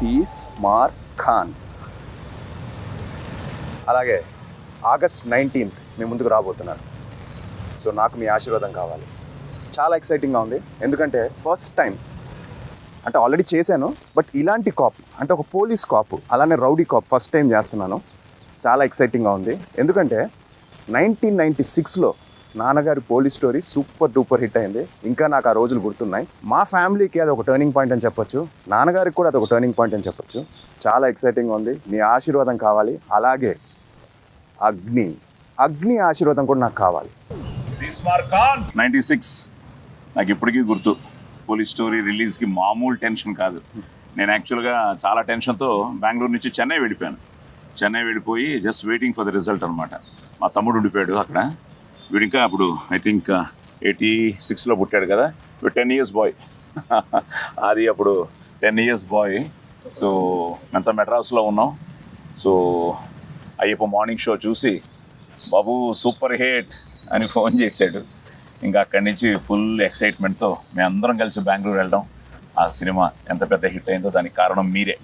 తీస్మార్ ఖాన్. అలాగే August nineteenth మీ ముందుకు రాబోతున్నాను. So నాకు మీ ఆశీర్వాదం కావాలి. చాలా ఎక్సైటింగ్గా ఉంది. ఎందుకంటే ఫస్ట్ టైం అంటే ఆల్రెడీ చేశాను బట్ ఇలాంటి కాప్ అంటే ఒక పోలీస్ కాప్ అలానే రౌడీ కాప్ ఫస్ట్ టైం చేస్తున్నాను. చాలా ఎక్సైటింగ్గా ఉంది. ఎందుకంటే నైన్టీన్ నైంటీ సిక్స్లో నాన్నగారి police story super duper hit అయింది. ఇంకా నాకు ఆ రోజులు గుర్తున్నాయి. మా ఫ్యామిలీకి అది ఒక టర్నింగ్ పాయింట్ అని చెప్పొచ్చు. నాన్నగారికి కూడా అది ఒక టర్నింగ్ పాయింట్ అని చెప్పొచ్చు. చాలా ఎక్సైటింగ్గా ఉంది. మీ ఆశీర్వాదం కావాలి. అలాగే అగ్ని. అగ్ని ఆశీర్వాదం కూడా నాకు కావాలి. నైంటీ సిక్స్ నాకు ఇప్పటికీ గుర్తు. పోలీస్ స్టోరీ రిలీజ్కి మామూలు టెన్షన్ కాదు. నేను యాక్చువల్గా చాలా టెన్షన్తో బెంగళూరు నుంచి చెన్నై వెళ్ళిపోయాను. చెన్నై వెళ్ళిపోయి just waiting for the result అనమాట మా తమ్ముడు ఉండిపోయాడు అక్కడ. వీడు ఇంకా అప్పుడు ఐ థింక్ ఎయిటీ సిక్స్లో పుట్టాడు కదా. వీడు టెన్ ఇయర్స్ బాయ్ అది అప్పుడు టెన్ ఇయర్స్ బాయ్ సో మేమంతా మెడ్రాస్లో ఉన్నాం. సో అయ్యప్ప మార్నింగ్ షో చూసి బాబు సూపర్ హిట్ అని ఫోన్ చేశాడు. ఇంకా అక్కడి నుంచి ఫుల్ ఎక్సైట్మెంట్తో మేము అందరం కలిసి బెంగళూరు వెళ్ళడం ఆ సినిమా ఎంత పెద్ద హిట్ అయిందో దానికి కారణం మీరే.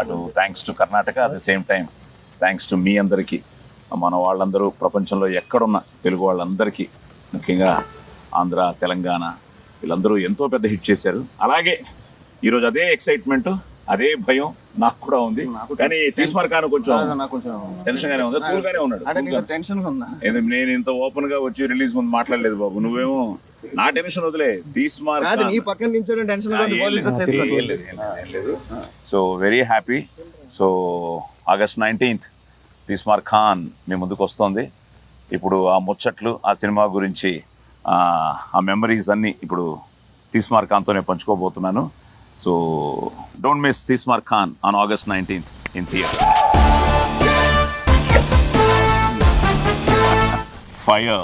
అటు thanks to Karnataka at the same time thanks to మీ అందరికీ. మన వాళ్ళందరూ ప్రపంచంలో ఎక్కడున్న తెలుగు వాళ్ళందరికీ ముఖ్యంగా ఆంధ్ర తెలంగాణ వీళ్ళందరూ ఎంతో పెద్ద హిట్ చేశారు. అలాగే ఈరోజు అదే ఎక్సైట్మెంట్ అదే భయం నాకు కూడా ఉంది. కానీ తీసుమార్కాను కొంచెం నాకు కొంచెం టెన్షన్ గానే ఉంది. కూల్ గానే ఉన్నాడు. ఏది నేను ఇంత ఓపెన్గా వచ్చి రిలీజ్ ముందు మాట్లాడలేదు బాబు. నువ్వేమో నా టెన్షన్ వదిలే. తీసుమార్ నీ పక్కన tension so very happy so August nineteenth Teesmaar Khan మీ ముందుకు వస్తుంది ఇప్పుడు ఆ ముచ్చట్లు ఆ సినిమా గురించి ఆ, మెమరీస్ అన్నీ ఇప్పుడు తీస్మార్ ఖాన్తోనే పంచుకోబోతున్నాను. So don't miss Teesmaar Khan on August nineteenth in theatre. Fire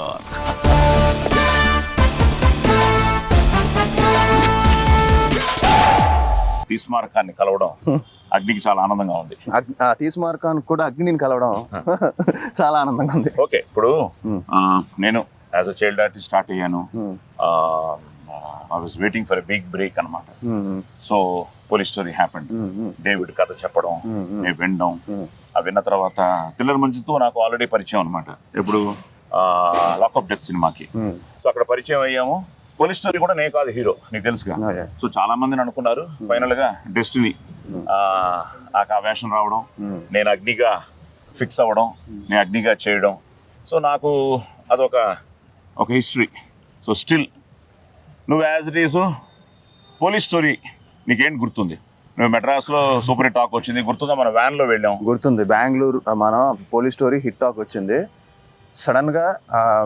Teesmaar కలవడం అగ్నికి చాలా ఆనందంగా ఉంది. తీసుమార్ ఖాన్ కూడా అగ్నిని కలవడం చాలా ఆనందంగా ఉంది. ఓకే ఇప్పుడు నేను as a child artist start అయ్యాను. I was waiting for a big break అనమాట so police story happened David కథ చెప్పడం నేను వినడం ఆ విన్న తర్వాత థ్రిల్లర్ మంచుతో నాకు ఆల్రెడీ పరిచయం అనమాట ఇప్పుడు లాకప్ డెత్ సినిమాకి. సో అక్కడ పరిచయం అయ్యాము. పోలీస్ స్టోరీ కూడా నేను కాదు హీరో. నీకు తెలుసుగా. సో చాలా మందిని అనుకున్నారు. ఫైనల్గా డెస్టినీ నాకు ఆ వేషం రావడం నేను అగ్నిగా ఫిక్స్ అవ్వడం నేను అగ్నిగా చేయడం. సో నాకు అదొక ఒక హిస్టరీ సో స్టిల్ నువ్వు as it is police story నీకేంటి గుర్తుంది? నువ్వు మెడ్రాస్లో సూపర్ హిట్ టాక్ వచ్చింది గుర్తుందా? మన వ్యాన్లో వెళ్ళాం. గుర్తుంది. బెంగళూరు మన పోలీస్ స్టోరీ హిట్ టాక్ వచ్చింది. సడన్గా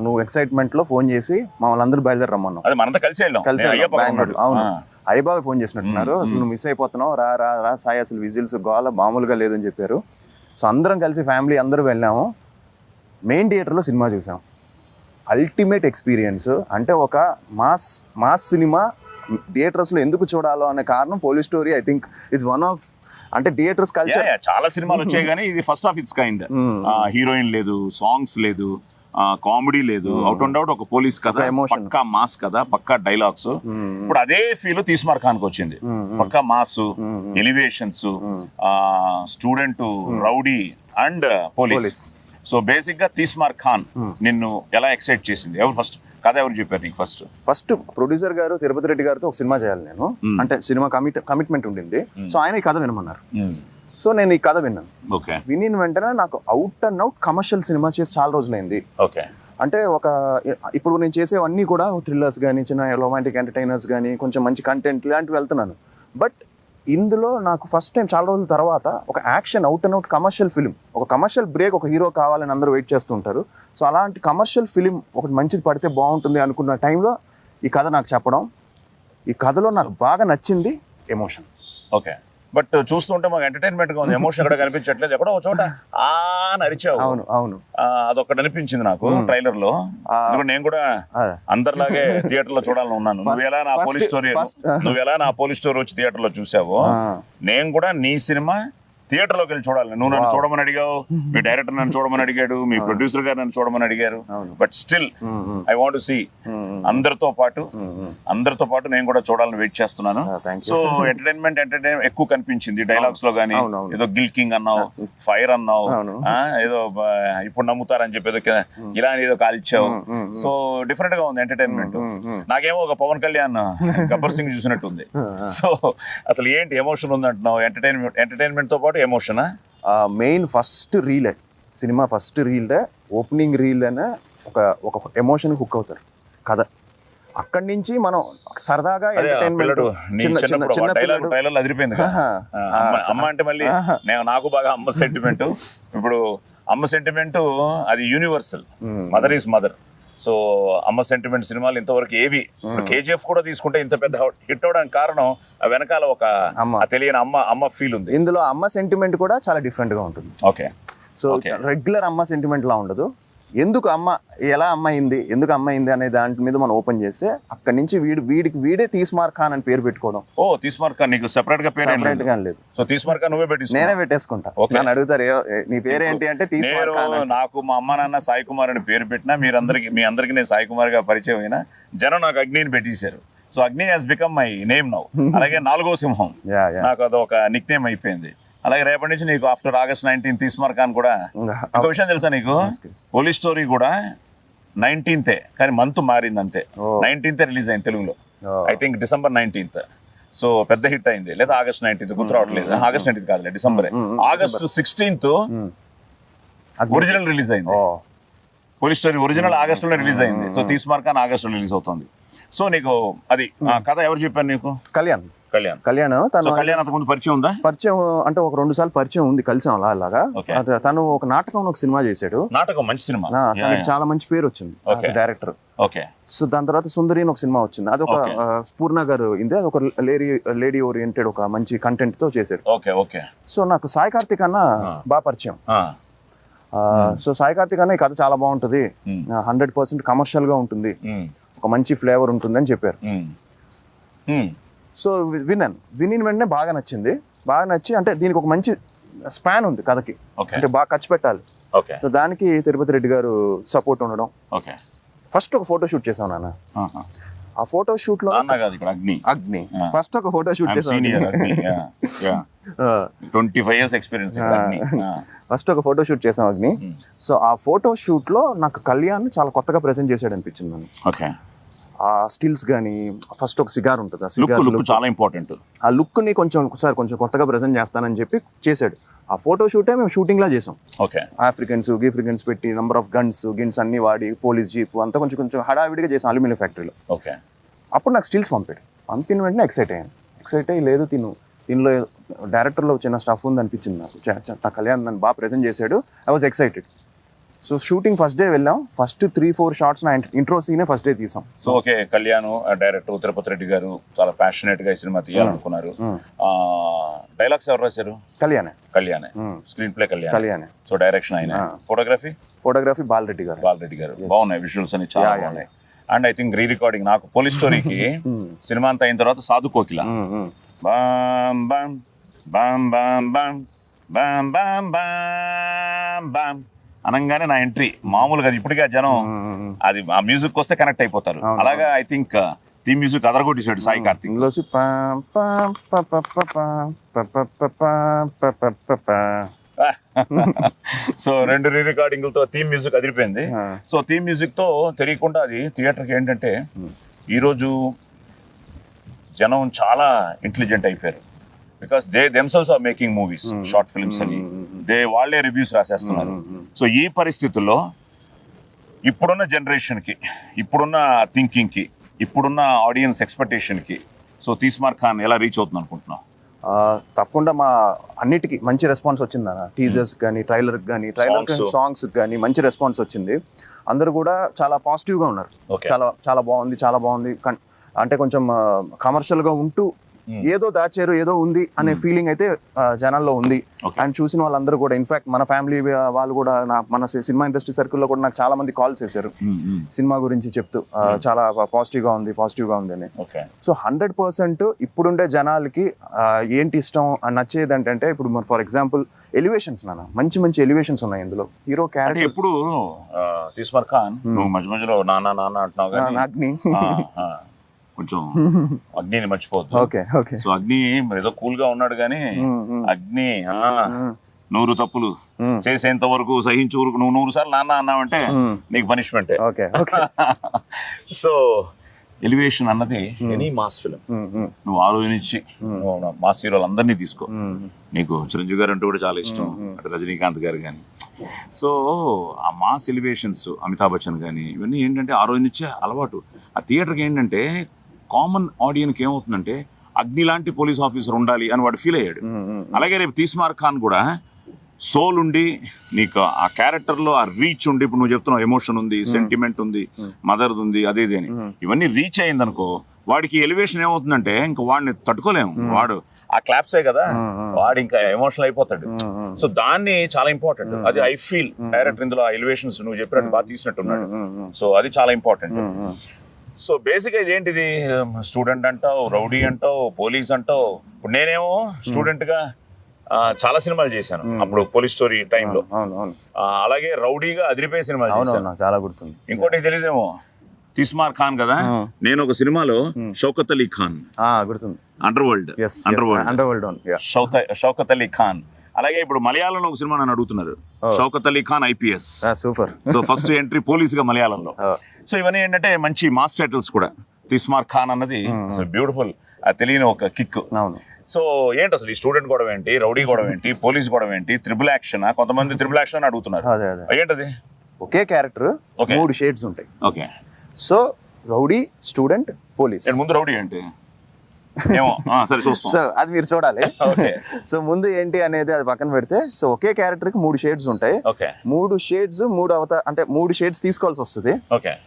నువ్వు ఎక్సైట్మెంట్లో ఫోన్ చేసి మమ్మల్ని అందరూ బయలుదేరి రమ్మన్నావు. అదే మనంతా కలిసి వెళ్ళాం. కలిసి బెంగళూరు. అవును. అయ్యబాబు ఫోన్ చేసినట్టున్నారు. అసలు నువ్వు మిస్ అయిపోతున్నావు. రా రా రా సాయి. అసలు విజిల్స్ గోల మామూలుగా లేదని చెప్పారు. సో అందరం కలిసి ఫ్యామిలీ అందరూ వెళ్ళాము. మెయిన్ థియేటర్లో సినిమా చూసాం. అల్టిమేట్ ఎక్స్పీరియన్స్ అంటే ఒక మాస్ మాస్ సినిమా థియేటర్స్లో ఎందుకు చూడాలో అనే కారణం police story I think it's one of అంటే థియేటర్స్ కల్చర్ చాలా సినిమాలు వచ్చాయి కానీ ఇది first of its kind heroine లేదు సాంగ్స్ లేదు కామెడీ లేదు. అవుట్ అండ్ అవుట్ ఒక పోలీస్ కథ. పక్కా మాస్ కథ పక్కా డైలాగ్స్ ఇప్పుడు అదే ఫీల్ తీస్మార్ ఖాన్కి వచ్చింది పక్కా mass elevations student rowdy and police. So బేసిక్గా తీస్మార్ ఖాన్ నిన్ను ఎలా ఎక్సైట్ చేసింది? ఎవరు ఫస్ట్ కథ ఎవరు చెప్పారు నీకు ఫస్ట్ ఫస్ట్ ప్రొడ్యూసర్ గారు తిరుపతి రెడ్డి గారితో ఒక సినిమా చేయాలి నేను. అంటే సినిమా కమిట్ కమిట్మెంట్ ఉండింది. సో ఆయన ఈ కథ వినమన్నారు. సో నేను ఈ కథ విన్నాను. ఓకే వినిన వెంటనే నాకు out and out commercial cinema చేసి చాలా రోజులైంది. ఓకే అంటే ఒక ఇప్పుడు నేను చేసేవన్నీ కూడా థ్రిల్లర్స్ కానీ చిన్న రొమాంటిక్ ఎంటర్టైనర్స్ కానీ కొంచెం మంచి కంటెంట్ ఇలాంటివి వెళ్తున్నాను. బట్ ఇందులో నాకు ఫస్ట్ టైం చాలా రోజుల తర్వాత ఒక action out and out commercial film ఒక కమర్షియల్ బ్రేక్ ఒక హీరో కావాలని అందరూ వెయిట్ చేస్తుంటారు సో అలాంటి కమర్షియల్ ఫిలిం ఒకటి మంచిది పడితే బాగుంటుంది అనుకున్న టైంలో ఈ కథ నాకు చెప్పడం. ఈ కథలో నాకు బాగా నచ్చింది ఎమోషన్ ఓకే బట్ చూస్తుంటే మాకు ఎంటర్టైన్మెంట్గా ఉంది. ఎమోషన్ ఎక్కడ కనిపించట్లేదు. ఎక్కడో ఒక చోట ఆ నరిచావు అవును అవును. ఆ, అదొకటి అనిపించింది నాకు ట్రైలర్లో నేను కూడా అదే. అందరిలాగే థియేటర్లో చూడాలని ఉన్నాను. నువ్వు ఎలా నా పోలీస్ స్టోరీ నువ్వు ఎలా నా పోలీస్ స్టోరీ వచ్చి థియేటర్లో చూసావో. నేను కూడా నీ సినిమా థియేటర్లోకి వెళ్ళి చూడాలి. నువ్వు నన్ను. చూడమని అడిగావు మీ డైరెక్టర్ నన్ను చూడమని అడిగాడు మీ ప్రొడ్యూసర్ గారు నన్ను చూడమని అడిగారు. But still I want see అందరితో పాటు అందరితో పాటు నేను కూడా చూడాలని వెయిట్ చేస్తున్నాను. Ah. సో ఎంటర్టైన్మెంట్ ఎంటర్టైన్మెంట్ ఎక్కువ కనిపించింది డైలాగ్స్లో గానీ. ఏదో గిల్కింగ్ అన్నావు ఫైర్ అన్నావు అవును. ఆ, ఏదో ఇప్పుడు నమ్ముతారని చెప్పి ఏదో ఇలా ఏదో కాల్చావు. సో డిఫరెంట్గా ఉంది ఎంటర్టైన్మెంట్ నాకేమో ఒక పవన్ కళ్యాణ్ గబ్బర్ సింగ్ చూసినట్టుంది. సో అసలు ఏంటి ఎమోషన్ ఉంది అంటున్నావు ఎంటర్టైన్మెంట్ ఎంటర్టైన్మెంట్తో పాటు ఎమోషనా మెయిన్ ఫస్ట్ రీలే సినిమా ఫస్ట్ రీల్డే ఓపెనింగ్ రీల్ అనే ఒక ఒక ఎమోషన్ హుక్ అవుతారు. కథ. అక్కడి నుంచి మనం సరదాగా ఎంటర్టైన్మెంట్ చిన్న చిన్న చిన్న పిల్లడు. ట్రైలర్ అదిరిపోయింది అమ్మ అంటే మళ్ళీ నేను నాకు బాగా అమ్మ సెంటిమెంట్ ఇప్పుడు అమ్మ సెంటిమెంట్ అది universal mother is mother so అమ్మ సెంటిమెంట్ సినిమాలు ఇంతవరకు ఏవి? కేజీఎఫ్ కూడా తీసుకుంటే ఇంత పెద్ద హిట్ అవడానికి కారణం ఆ వెనకాల ఒక తెలియని అమ్మ అమ్మ ఫీల్ ఉంది. ఇందులో అమ్మ సెంటిమెంట్ కూడా చాలా డిఫరెంట్గా ఉంటుంది. ఓకే. సో. రెగ్యులర్ అమ్మ సెంటిమెంట్ లా ఉండదు. ఎందుకు అమ్మ ఎలా అమ్మ అయింది ఎందుకు అమ్మ అయింది అనే దాని మీద మనం ఓపెన్ చేస్తే అక్కడి నుంచి వీడి వీడికి వీడే తీస్మార్ ఖాన్ అని పేరు పెట్టుకోవడం. ఓ తీసుమార్క నీకు సెపరేట్గా పేరు సెపరేట్గా లేదు. సో తీసుమార్క నువ్వే పెట్టి నేనే పెట్టేసుకుంటా. నన్ను అడుగుతారు "ఏ- ఏ- నీ పేరు ఏంటి అంటే తీస్మార్ ఖాన్. నాకు మా అమ్మ నాన్న సాయి కుమార్ అని పేరు పెట్టినా మీరందరికి మీ అందరికి నేను సాయి కుమార్గా పరిచయం అయినా జనం నాకు అగ్నిని పెట్టేశారు. So Agni has become my name now అలాగే నాలుగో సింహం. నాకు అదొక నిక్ నేమ్ అయిపోయింది. అలాగే రేపటి నుంచి నీకు after August nineteen Tees Maar Khan కూడా. ఇంకో విషయం తెలుసా నీకు? పోలీస్ స్టోరీ కూడా నైన్టీన్తే కానీ మంత్ మారింది అంతే. నైన్టీన్త్ రిలీజ్ అయింది తెలుగులో. I think December nineteenth. So పెద్ద హిట్ అయింది. లేదా ఆగస్ట్ నైన్టీన్త్ గుర్తు రావట్లేదు. ఆగస్ట్ నైన్టీన్త్ కాదులే December. August sixteenth original release అయింది. పోలీస్ స్టోరీ ఒరిజినల్ ఆగస్ట్లో రిలీజ్ అయింది. సో తీసుమార్ ఖాన్ ఆగస్ట్లో రిలీజ్ అవుతుంది. సో నీకు అది కథ ఎవరు చెప్పారు నీకు? కళ్యాణ్. కళ్యాణ్. కళ్యాణ్ తను కళ్యాణ్ అంతకుముందు పరిచయం ఉందా? పరిచయం అంటే ఒక రెండు సార్లు పరిచయం ఉంది కలిసాం అలా అలాగా. తను ఒక నాటకం ఒక సినిమా చేశాడు. నాటకం మంచి సినిమా. చాలా మంచి పేరు వచ్చింది. డైరెక్టర్. ఓకే. సో దాని తర్వాత సుందరి అని ఒక సినిమా వచ్చింది. అది ఒక. స్పూర్ణ గారు ఇందే అది ఒక లేడీ లేడీ ఓరియంటెడ్ ఒక మంచి కంటెంట్తో చేశాడు. Okay okay. సో నాకు సాయి కార్తిక్ అన్న బాగా పరిచయం. సో సాయి కార్తిక్ అన్న ఈ కథ చాలా బాగుంటుంది. హండ్రెడ్ పర్సెంట్ కమర్షియల్గా ఉంటుంది. ఒక మంచి ఫ్లేవర్ ఉంటుంది అని చెప్పారు సో విన్నాను. వినిన వెంటనే బాగా నచ్చింది. బాగా నచ్చి అంటే దీనికి ఒక మంచి స్పాన్ ఉంది కథకి. ఓకే. అంటే బాగా ఖర్చు పెట్టాలి. ఓకే. సో దానికి తిరుపతి రెడ్డి గారు సపోర్ట్ ఉండడం. ఓకే. ఫస్ట్ ఒక ఫోటో షూట్ చేసాం నాన్న. ఆ ఫోటో షూట్లో అగ్ని. అగ్ని. ఫస్ట్ ఒక ఫోటో షూట్ చేసాం twenty five years experience first ఒక ఫోటో షూట్ చేసాం అగ్ని. సో ఆ ఫోటో షూట్లో నాకు కళ్యాణ్ చాలా కొత్తగా ప్రెజెంట్ చేశాడు అనిపించింది ఓకే. ఆ స్టిల్స్ కానీ ఫస్ట్ ఒక సిగార్ ఉంటుంది. ఆ సిగార్ లుక్ చాలా ఇంపార్టెంట్ ఆ లుక్ని కొంచెం ఒకసారి కొంచెం కొత్తగా ప్రెజెంట్ చేస్తానని చెప్పి చేశాడు. ఆ ఫోటో షూటే మేము షూటింగ్ లా చేసాం. ఓకే. ఆఫ్రికన్స్ గీఫ్రికన్స్ పెట్టి నంబర్ ఆఫ్ గన్స్ గిన్స్ అన్ని వాడి పోలీస్ జీప్ అంతా కొంచెం కొంచెం హడావిడిగా చేసాం అల్యూమినియం ఫ్యాక్టరీలో ఓకే. అప్పుడు నాకు స్టిల్స్ పంపాడు. పంపిన వెంటనే ఎక్సైట్ అయ్యాను. ఎక్సైట్ అయ్యి లేదు తిను. దీనిలో డైరెక్టర్లో చిన్న స్టఫ్ ఉంది అనిపించింది నాకు కళ్యాణ్ నన్ను బాగా ప్రెజెంట్ చేశాడు. I was excited so shooting first day వెళ్ళాం. ఫస్ట్ త్రీ ఫోర్ షార్ట్స్ నా ఇంట్రో సీనే ఫస్ట్ డే తీసాం. So okay Kalyan director Tirupathi Reddy garu చాలా ప్యాషనేట్గా ఈ సినిమా తీయాలనుకున్నారు. డైలాగ్స్ ఎవరు రాశారు? కళ్యాణే కళ్యాణ్ స్క్రీన్ ప్లే కళ్యాణ్ కళ్యాణే సో డైరెక్షన్ ఆయన. Photography photography Balareddy garu. Bala Reddy garu. బాగున్నాయి విజువల్స్ అని చాలా బాగున్నాయి. And I think re recording నాకు పోలీస్ స్టోరీకి సినిమా అంతా అయిన తర్వాత Sadhu Kokila. Balm balm balm balm balm balm balm balm balm అనగానే నా ఎంట్రీ మామూలుగా అది ఇప్పటికే జనం అది ఆ మ్యూజిక్ వస్తే కనెక్ట్ అయిపోతారు అలాగా ఐ థింక్ థీమ్ మ్యూజిక్ అదరగొట్టేశాడు సాయి కార్తిక్. సో రెండు రీ రికార్డింగ్లతో థీమ్ మ్యూజిక్ అదిరిపోయింది. సో థీమ్ మ్యూజిక్తో తెలియకుండా అది థియేటర్కి ఏంటంటే ఈరోజు జనం చాలా ఇంటెలిజెంట్ అయిపోయారు because they themselves are making movies short films అని. దే వాళ్ళే రివ్యూస్ రాసేస్తున్నారు. సో ఈ పరిస్థితుల్లో ఇప్పుడున్న జనరేషన్కి ఇప్పుడున్న థింకింగ్కి ఇప్పుడున్న ఆడియన్స్ ఎక్స్పెక్టేషన్కి సో తీస్మార్ ఖాన్ ఎలా రీచ్ అవుతుంది అనుకుంటున్నావు తప్పకుండా మా అన్నిటికీ మంచి రెస్పాన్స్ వచ్చింది అన్న టీజర్స్ కానీ ట్రైలర్ కానీ ట్రైలర్. సాంగ్స్ కానీ మంచి రెస్పాన్స్ వచ్చింది. అందరూ కూడా చాలా పాజిటివ్గా ఉన్నారు. చాలా చాలా బాగుంది చాలా బాగుంది. అంటే కొంచెం కమర్షియల్గా ఉంటూ ఏదో దాచారు ఏదో ఉంది అనే ఫీలింగ్ అయితే ఆ, జనాల్లో ఉంది. అండ్ చూసిన వాళ్ళందరూ కూడా ఇన్ఫాక్ట్ మన ఫ్యామిలీ వాళ్ళు కూడా నా మన సినిమా ఇండస్ట్రీ సర్కిల్లో కూడా నాకు చాలా మంది కాల్స్ చేశారు. సినిమా గురించి చెప్తూ చాలా పాజిటివ్గా ఉంది పాజిటివ్గా ఉంది అని. సో హండ్రెడ్ పర్సెంట్ ఇప్పుడుండే జనాలకి ఏంటి ఇష్టం అని నచ్చేది ఏంటంటే ఇప్పుడు ఫర్ ఎగ్జాంపుల్ ఎలివేషన్స్ నాన్న. మంచి మంచి ఎలివేషన్స్ ఉన్నాయి ఇందులో. హీరో క్యారెక్టర్ ఎప్పుడు తీస్మర్ ఖాన్ నువ్వు మధ్య మధ్యలో నాన్న నాన్న అంటున్నావు అగ్ని. కొంచెం అగ్నిని మర్చిపోద్దు ఓకే ఓకే. సో అగ్ని మరి ఏదో కూల్గా ఉన్నాడు కానీ అగ్ని నూరు తప్పులు చేసేంత వరకు సహించు ఊరుకు నువ్వు నూరు సార్లు నాన్న అన్నావంటే నీకు పనిష్మెంటే సో ఎలివేషన్ అన్నది ఎనీ మాస్ ఫిలిం నువ్వు ఆ రోజు నుంచి నువ్వు మాస్ హీరోలు అందరినీ తీసుకో. నీకు చిరంజీవి గారు అంటే కూడా చాలా ఇష్టం. అటు రజనీకాంత్ గారు కానీ సో ఆ మాస్ ఎలివేషన్స్ అమితాబ్ బచ్చన్ కానీ ఇవన్నీ ఏంటంటే ఆ రోజు నుంచే అలవాటు. ఆ థియేటర్కి ఏంటంటే కామన్ ఆడియన్కి ఏమవుతుందంటే అగ్ని లాంటి పోలీస్ ఆఫీసర్ ఉండాలి అని వాడు ఫీల్ అయ్యాడు. అలాగే రేపు తీస్మార్ ఖాన్ కూడా సోల్ ఉండి నీకు ఆ క్యారెక్టర్లో ఆ రీచ్ ఉండి ఇప్పుడు నువ్వు చెప్తున్నావు ఎమోషన్ ఉంది సెంటిమెంట్ ఉంది మదర్ ఉంది అదే ఇది అని. ఇవన్నీ రీచ్ అయింది అనుకో వాడికి ఎలివేషన్ ఏమవుతుందంటే ఇంకా వాడిని తట్టుకోలేము వాడు ఆ క్లాప్సే కదా వాడు ఇంకా ఎమోషనల్ అయిపోతాడు. సో దాన్ని చాలా ఇంపార్టెంట్. అది ఐ ఫీల్ డైరెక్టర్ ఇందులో ఆ ఎలివేషన్స్ నువ్వు చెప్పినట్టు బాగా తీసినట్టున్నాడు. సో అది చాలా ఇంపార్టెంట్. సో బేసిక్ ఇది ఏంటిది స్టూడెంట్ అంటావు రౌడీ అంటావు పోలీస్ అంటావు? ఇప్పుడు నేనేమో స్టూడెంట్గా ఆ, చాలా సినిమాలు చేశాను. అప్పుడు పోలీస్ స్టోరీ టైంలో. అవును అవును అలాగే రౌడీగా అదిరిపోయే సినిమాలు చేశాను. చాలా గుర్తుంది. ఇంకోటి తెలియదేమో? తిస్మార్ ఖాన్ కదా? నేను ఒక సినిమాలో షౌకత్ అలీ ఖాన్. ఆ, గుర్తుంది. Underworld underworld underworld Shaukat Ali Khan. అలాగే ఇప్పుడు మలయాళంలో ఒక సినిమా నన్ను అడుగుతున్నారు. Shaukat Ali Khan IPS. Super. So first entry పోలీస్గా మలయాళంలో సో ఇవన్నీ ఏంటంటే మంచి మాస్ టైటిల్స్ కూడా. తిస్మార్ ఖాన్ అన్నది బ్యూటిఫుల్ తెలియని ఒక కిక్. సో ఏంటి అసలు ఈ స్టూడెంట్ గొడవ ఏంటి రౌడీ గొడవ ఏంటి పోలీస్ గొడవ ఏంటి త్రిబుల్ యాక్షన్? కొంతమంది త్రిబుల్ యాక్షన్ అని అడుగుతున్నారు. ఏంటది? ఒకే క్యారెక్టర్. మూడు షేడ్స్ ఉంటాయి. Okay. So rowdy student police. ముందు రౌడీ ఏంటి? సరే చూస్తాం. సో అది మీరు చూడాలి. ఓకే. సో ముందు ఏంటి అనేది అది పక్కన పెడితే సో ఒకే క్యారెక్టర్కి మూడు షేడ్స్ ఉంటాయి. మూడు షేడ్స్ మూడు అవత అంటే మూడు షేడ్స్ తీసుకోవాల్సి వస్తుంది.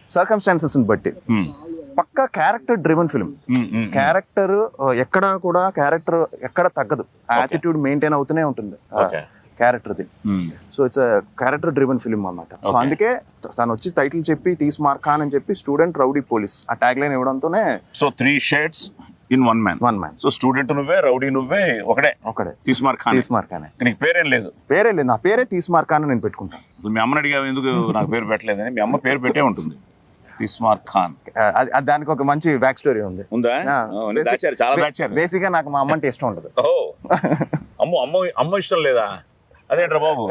సర్కమ్స్టాన్సెస్ బట్టి. పక్కా క్యారెక్టర్ డ్రివెన్ ఫిల్మ్ క్యారెక్టర్ ఎక్కడ కూడా క్యారెక్టర్ ఎక్కడ తగ్గదు. యాటిట్యూడ్ మెయింటైన్ అవుతూనే ఉంటుంది. Okay. క్యారెక్టర్ది. So it's character driven film అన్నమాట. సో అందుకే తను వచ్చి టైటిల్ చెప్పి తీసి మార్కాన్ అని చెప్పి స్టూడెంట్ రౌడీ పోలీస్ ఆ tag line ఇవ్వడంతోనే so three shades in one man. One man. So student నువ్వే రౌడీ నువ్వే ఒకడే. ఒకడే. తిస్మార్ ఖాన్. తీసి మార్కానే నీకు పేరేం లేదు. పేరే లేదు. నా పేరే తీసి మార్కాన్ అని నేను పెట్టుకుంటాను. అసలు మీ అమ్మని అడిగా ఎందుకు నాకు పేరు పెట్టలేదని మీ అమ్మ పేరు పెట్టే ఉంటుంది. తిస్మార్ ఖాన్. దానికి ఒక మంచి బ్యాక్ స్టోరీ ఉంది. చాలా దాచారు. బేసిక్గా నాకు మా అమ్మ అంటే ఇష్టం ఉండదు ఓ. అమ్మో అమ్మ అమ్మ ఇష్టం లేదా? అదేంట్రా బాబు?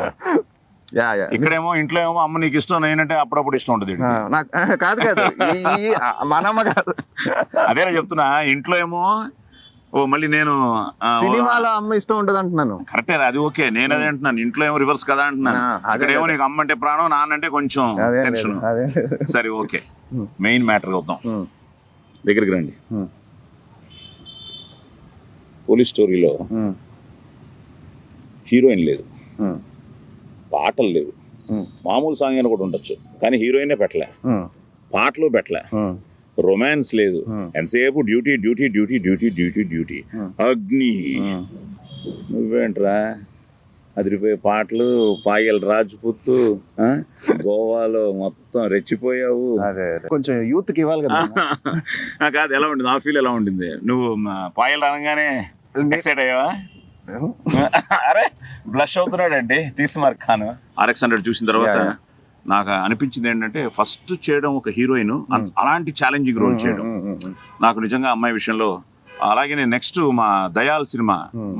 ఇక్కడేమో ఇంట్లో ఏమో అమ్మ నీకు ఇష్టం నేనంటే అప్పుడప్పుడు ఇష్టం ఉంటుంది నాకు కాదు కాదు. ఈ- ఈ ఆ, మన అమ్మ కాదు. అదేనా చెప్తున్నా ఇంట్లో ఏమో ఓ మళ్ళీ నేను సినిమాలో అమ్మ ఇష్టం ఉండదు అంటున్నాను. కరెక్టే అది ఓకే నేను అదే అంటున్నాను ఇంట్లో ఏమో రివర్స్ కదా అంటున్నాను. ఆ, అదే ఇక్కడేమో నీకు అమ్మ అంటే ప్రాణం నాన్న అంటే కొంచెం అదే టెన్షన్ అదే సరే ఓకే. మెయిన్ మ్యాటర్ అవుతాం దగ్గరికి రండి. పోలీస్ స్టోరీలో హీరోయిన్ లేదు. పాటలు లేవు. మామూలు సాంగ్ అని కూడా ఉండొచ్చు. కానీ హీరోయినే పెట్టలే. పాటలు పెట్టలే. రొమాన్స్ లేదు. ఎంతసేపు duty duty duty duty duty duty. Agni. నువ్వేంట్రా? అదిరిపోయే పాటలు పాయల్ రాజ్పుత్ ఆ? గోవాలో మొత్తం రెచ్చిపోయావు. కొంచెం యూత్కి ఇవ్వాలి కదా. కాదు ఎలా ఉండింది? ఆ ఫీల్ ఎలా ఉండింది? నువ్వు పాయల్ అనగానే ఎక్సైట్ అయ్యావా? అరే బ్లష్ అవుతున్నాడండి తీస్మార్ ఖాన్. ఆర్ఎక్స్ హండ్రెడ్ చూసిన తర్వాత. నాకు అనిపించింది ఏంటంటే ఫస్ట్ చేయడం ఒక హీరోయిన్ అలాంటి ఛాలెంజింగ్ రోల్ చేయడం. ఉమ్, ఉమ్, ఉమ్. నాకు నిజంగా అమ్మాయి విషయంలో అలాగే నేను నెక్స్ట్ మా దయాల్ సినిమా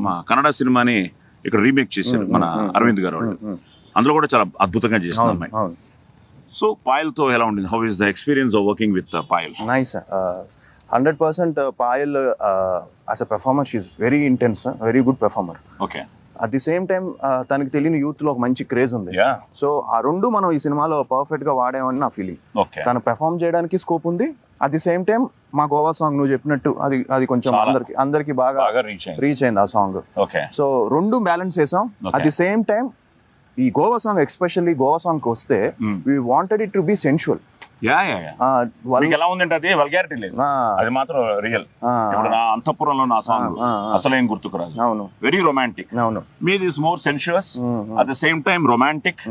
మా కన్నడ సినిమాని ఇక్కడ రీమేక్ చేశారు మన అరవింద్ గారు వాళ్ళు. అందులో కూడా చాలా అద్భుతంగా చేసింది అమ్మాయి. సో పాయల్తో ఎలా ఉండింది? How is the experience of working with Payal? Nice hundred percent Payal as a performer she very intense very good performer okay at the same time తనకి తెలియని యూత్లో ఒక మంచి క్రేజ్ ఉంది. సో ఆ రెండు మనం ఈ సినిమాలో పర్ఫెక్ట్గా వాడామని నా ఫీలింగ్ తను పెర్ఫామ్ చేయడానికి స్కోప్ ఉంది. అట్ ది సేమ్ టైం మా గోవా సాంగ్ నువ్వు చెప్పినట్టు అది అది కొంచెం. అందరికి అందరికి బాగా రీచ్ అయింది. ఆ సాంగ్ సో రెండు బ్యాలెన్స్ చేసాం. అట్ ది సేమ్ టైం ఈ Goa song especially Goa song వస్తే. We wanted it to be sensual yeah ఎలా ఉందంటే అది వల్గారిటీ లేదు. అది మాత్రం రియల్ ఇప్పుడు నా అంతఃపురంలో నా సాంగ్. అసలు ఏం గుర్తుకురాదు. అవును. వెరీ రొమాంటిక్ అవును. మీది is more sensuous at the same time romantic.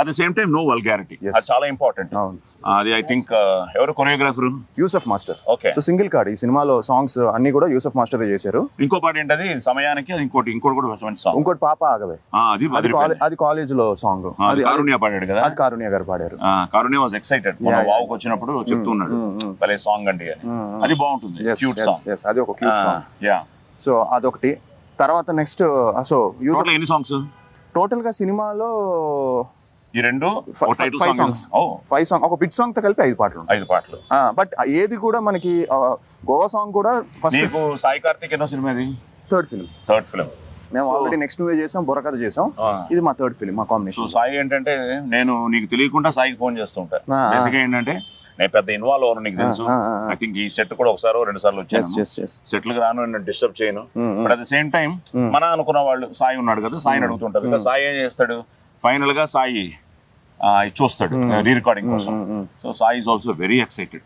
At the same time no vulgarity. అది చాలా ఇంపార్టెంట్ అవును. అది ఐ థింక్ ఎవరు choreographer? Yusuf master. Okay so single card ఈ సినిమాలో సాంగ్స్ అన్ని కూడా యూసఫ్ మాస్టర్ చేశారు. ఇంకో పాట ఏంటది? సమయానికి ఇంకోటి ఇంకోటి కూడా మంచి సాంగ్ ఇంకోటి పాప ఆగవే. అది అది కాలేజ్లో సాంగ్ అది కారుణ్య పాడాడు కదా? అది కారుణ్య గారు పాడారు. కారుణ్య వాజ్ ఎక్సైటెడ్. వావుకి వచ్చినప్పుడు చెప్తున్నాడు mm, mm. భలే సాంగ్ అండి అని. అది బాగుంటుంది. క్యూట్ సాంగ్ అది ఒక క్యూట్ సాంగ్ యా సో అదొకటి. తర్వాత నెక్స్ట్ సో యూసఫ్ టోటల్ ఎన్ని సాంగ్స్ టోటల్గా సినిమాలో ఈ రెండు Fi- ఒక టైటిల్ five సాంగ్ songs. ఓ. ఫైవ్ సాంగ్ ఒక బిట్ సాంగ్తో కలిపి ఐదు పాటలు ఐదు పాటలు. బట్ ఏది కూడా మనకి గోవా సాంగ్ కూడా ఫస్ట్ నీకు సాయి కార్తిక్ ఎన్నో సినిమా ఇది? థర్డ్ ఫిల్మ్ థర్డ్ ఫిలిం మేము ఆల్రెడీ నెక్స్ట్ మూవీ చేసాం బుర్రకథ చేసాం. ఇది మా థర్డ్ ఫిల్మ్ మా కాంబినేషన్ సాయి ఏంటంటే నేను నీకు తెలియకుండా సాయికి ఫోన్ చేస్తుంటా. బేసిక్ ఏంటంటే నేను పెద్ద ఇన్వాల్వ్ అవ్వను నీకు తెలుసు. ఐ థింక్ ఈ సెట్ కూడా ఒకసారి రెండు సార్లు వచ్చాను. ఎస్ సెటిల్ రాను నేను డిస్టర్బ్ చేయను. But at the same time మన అనుకున్న వాళ్ళు సాయి ఉన్నాడు కదా సాయిని అడుగుతుంటారు సాయి ఏం చేస్తాడు? ఫైనల్గా సాయి చూస్తాడు రీ రికార్డింగ్ కోసం. So Sai is also very excited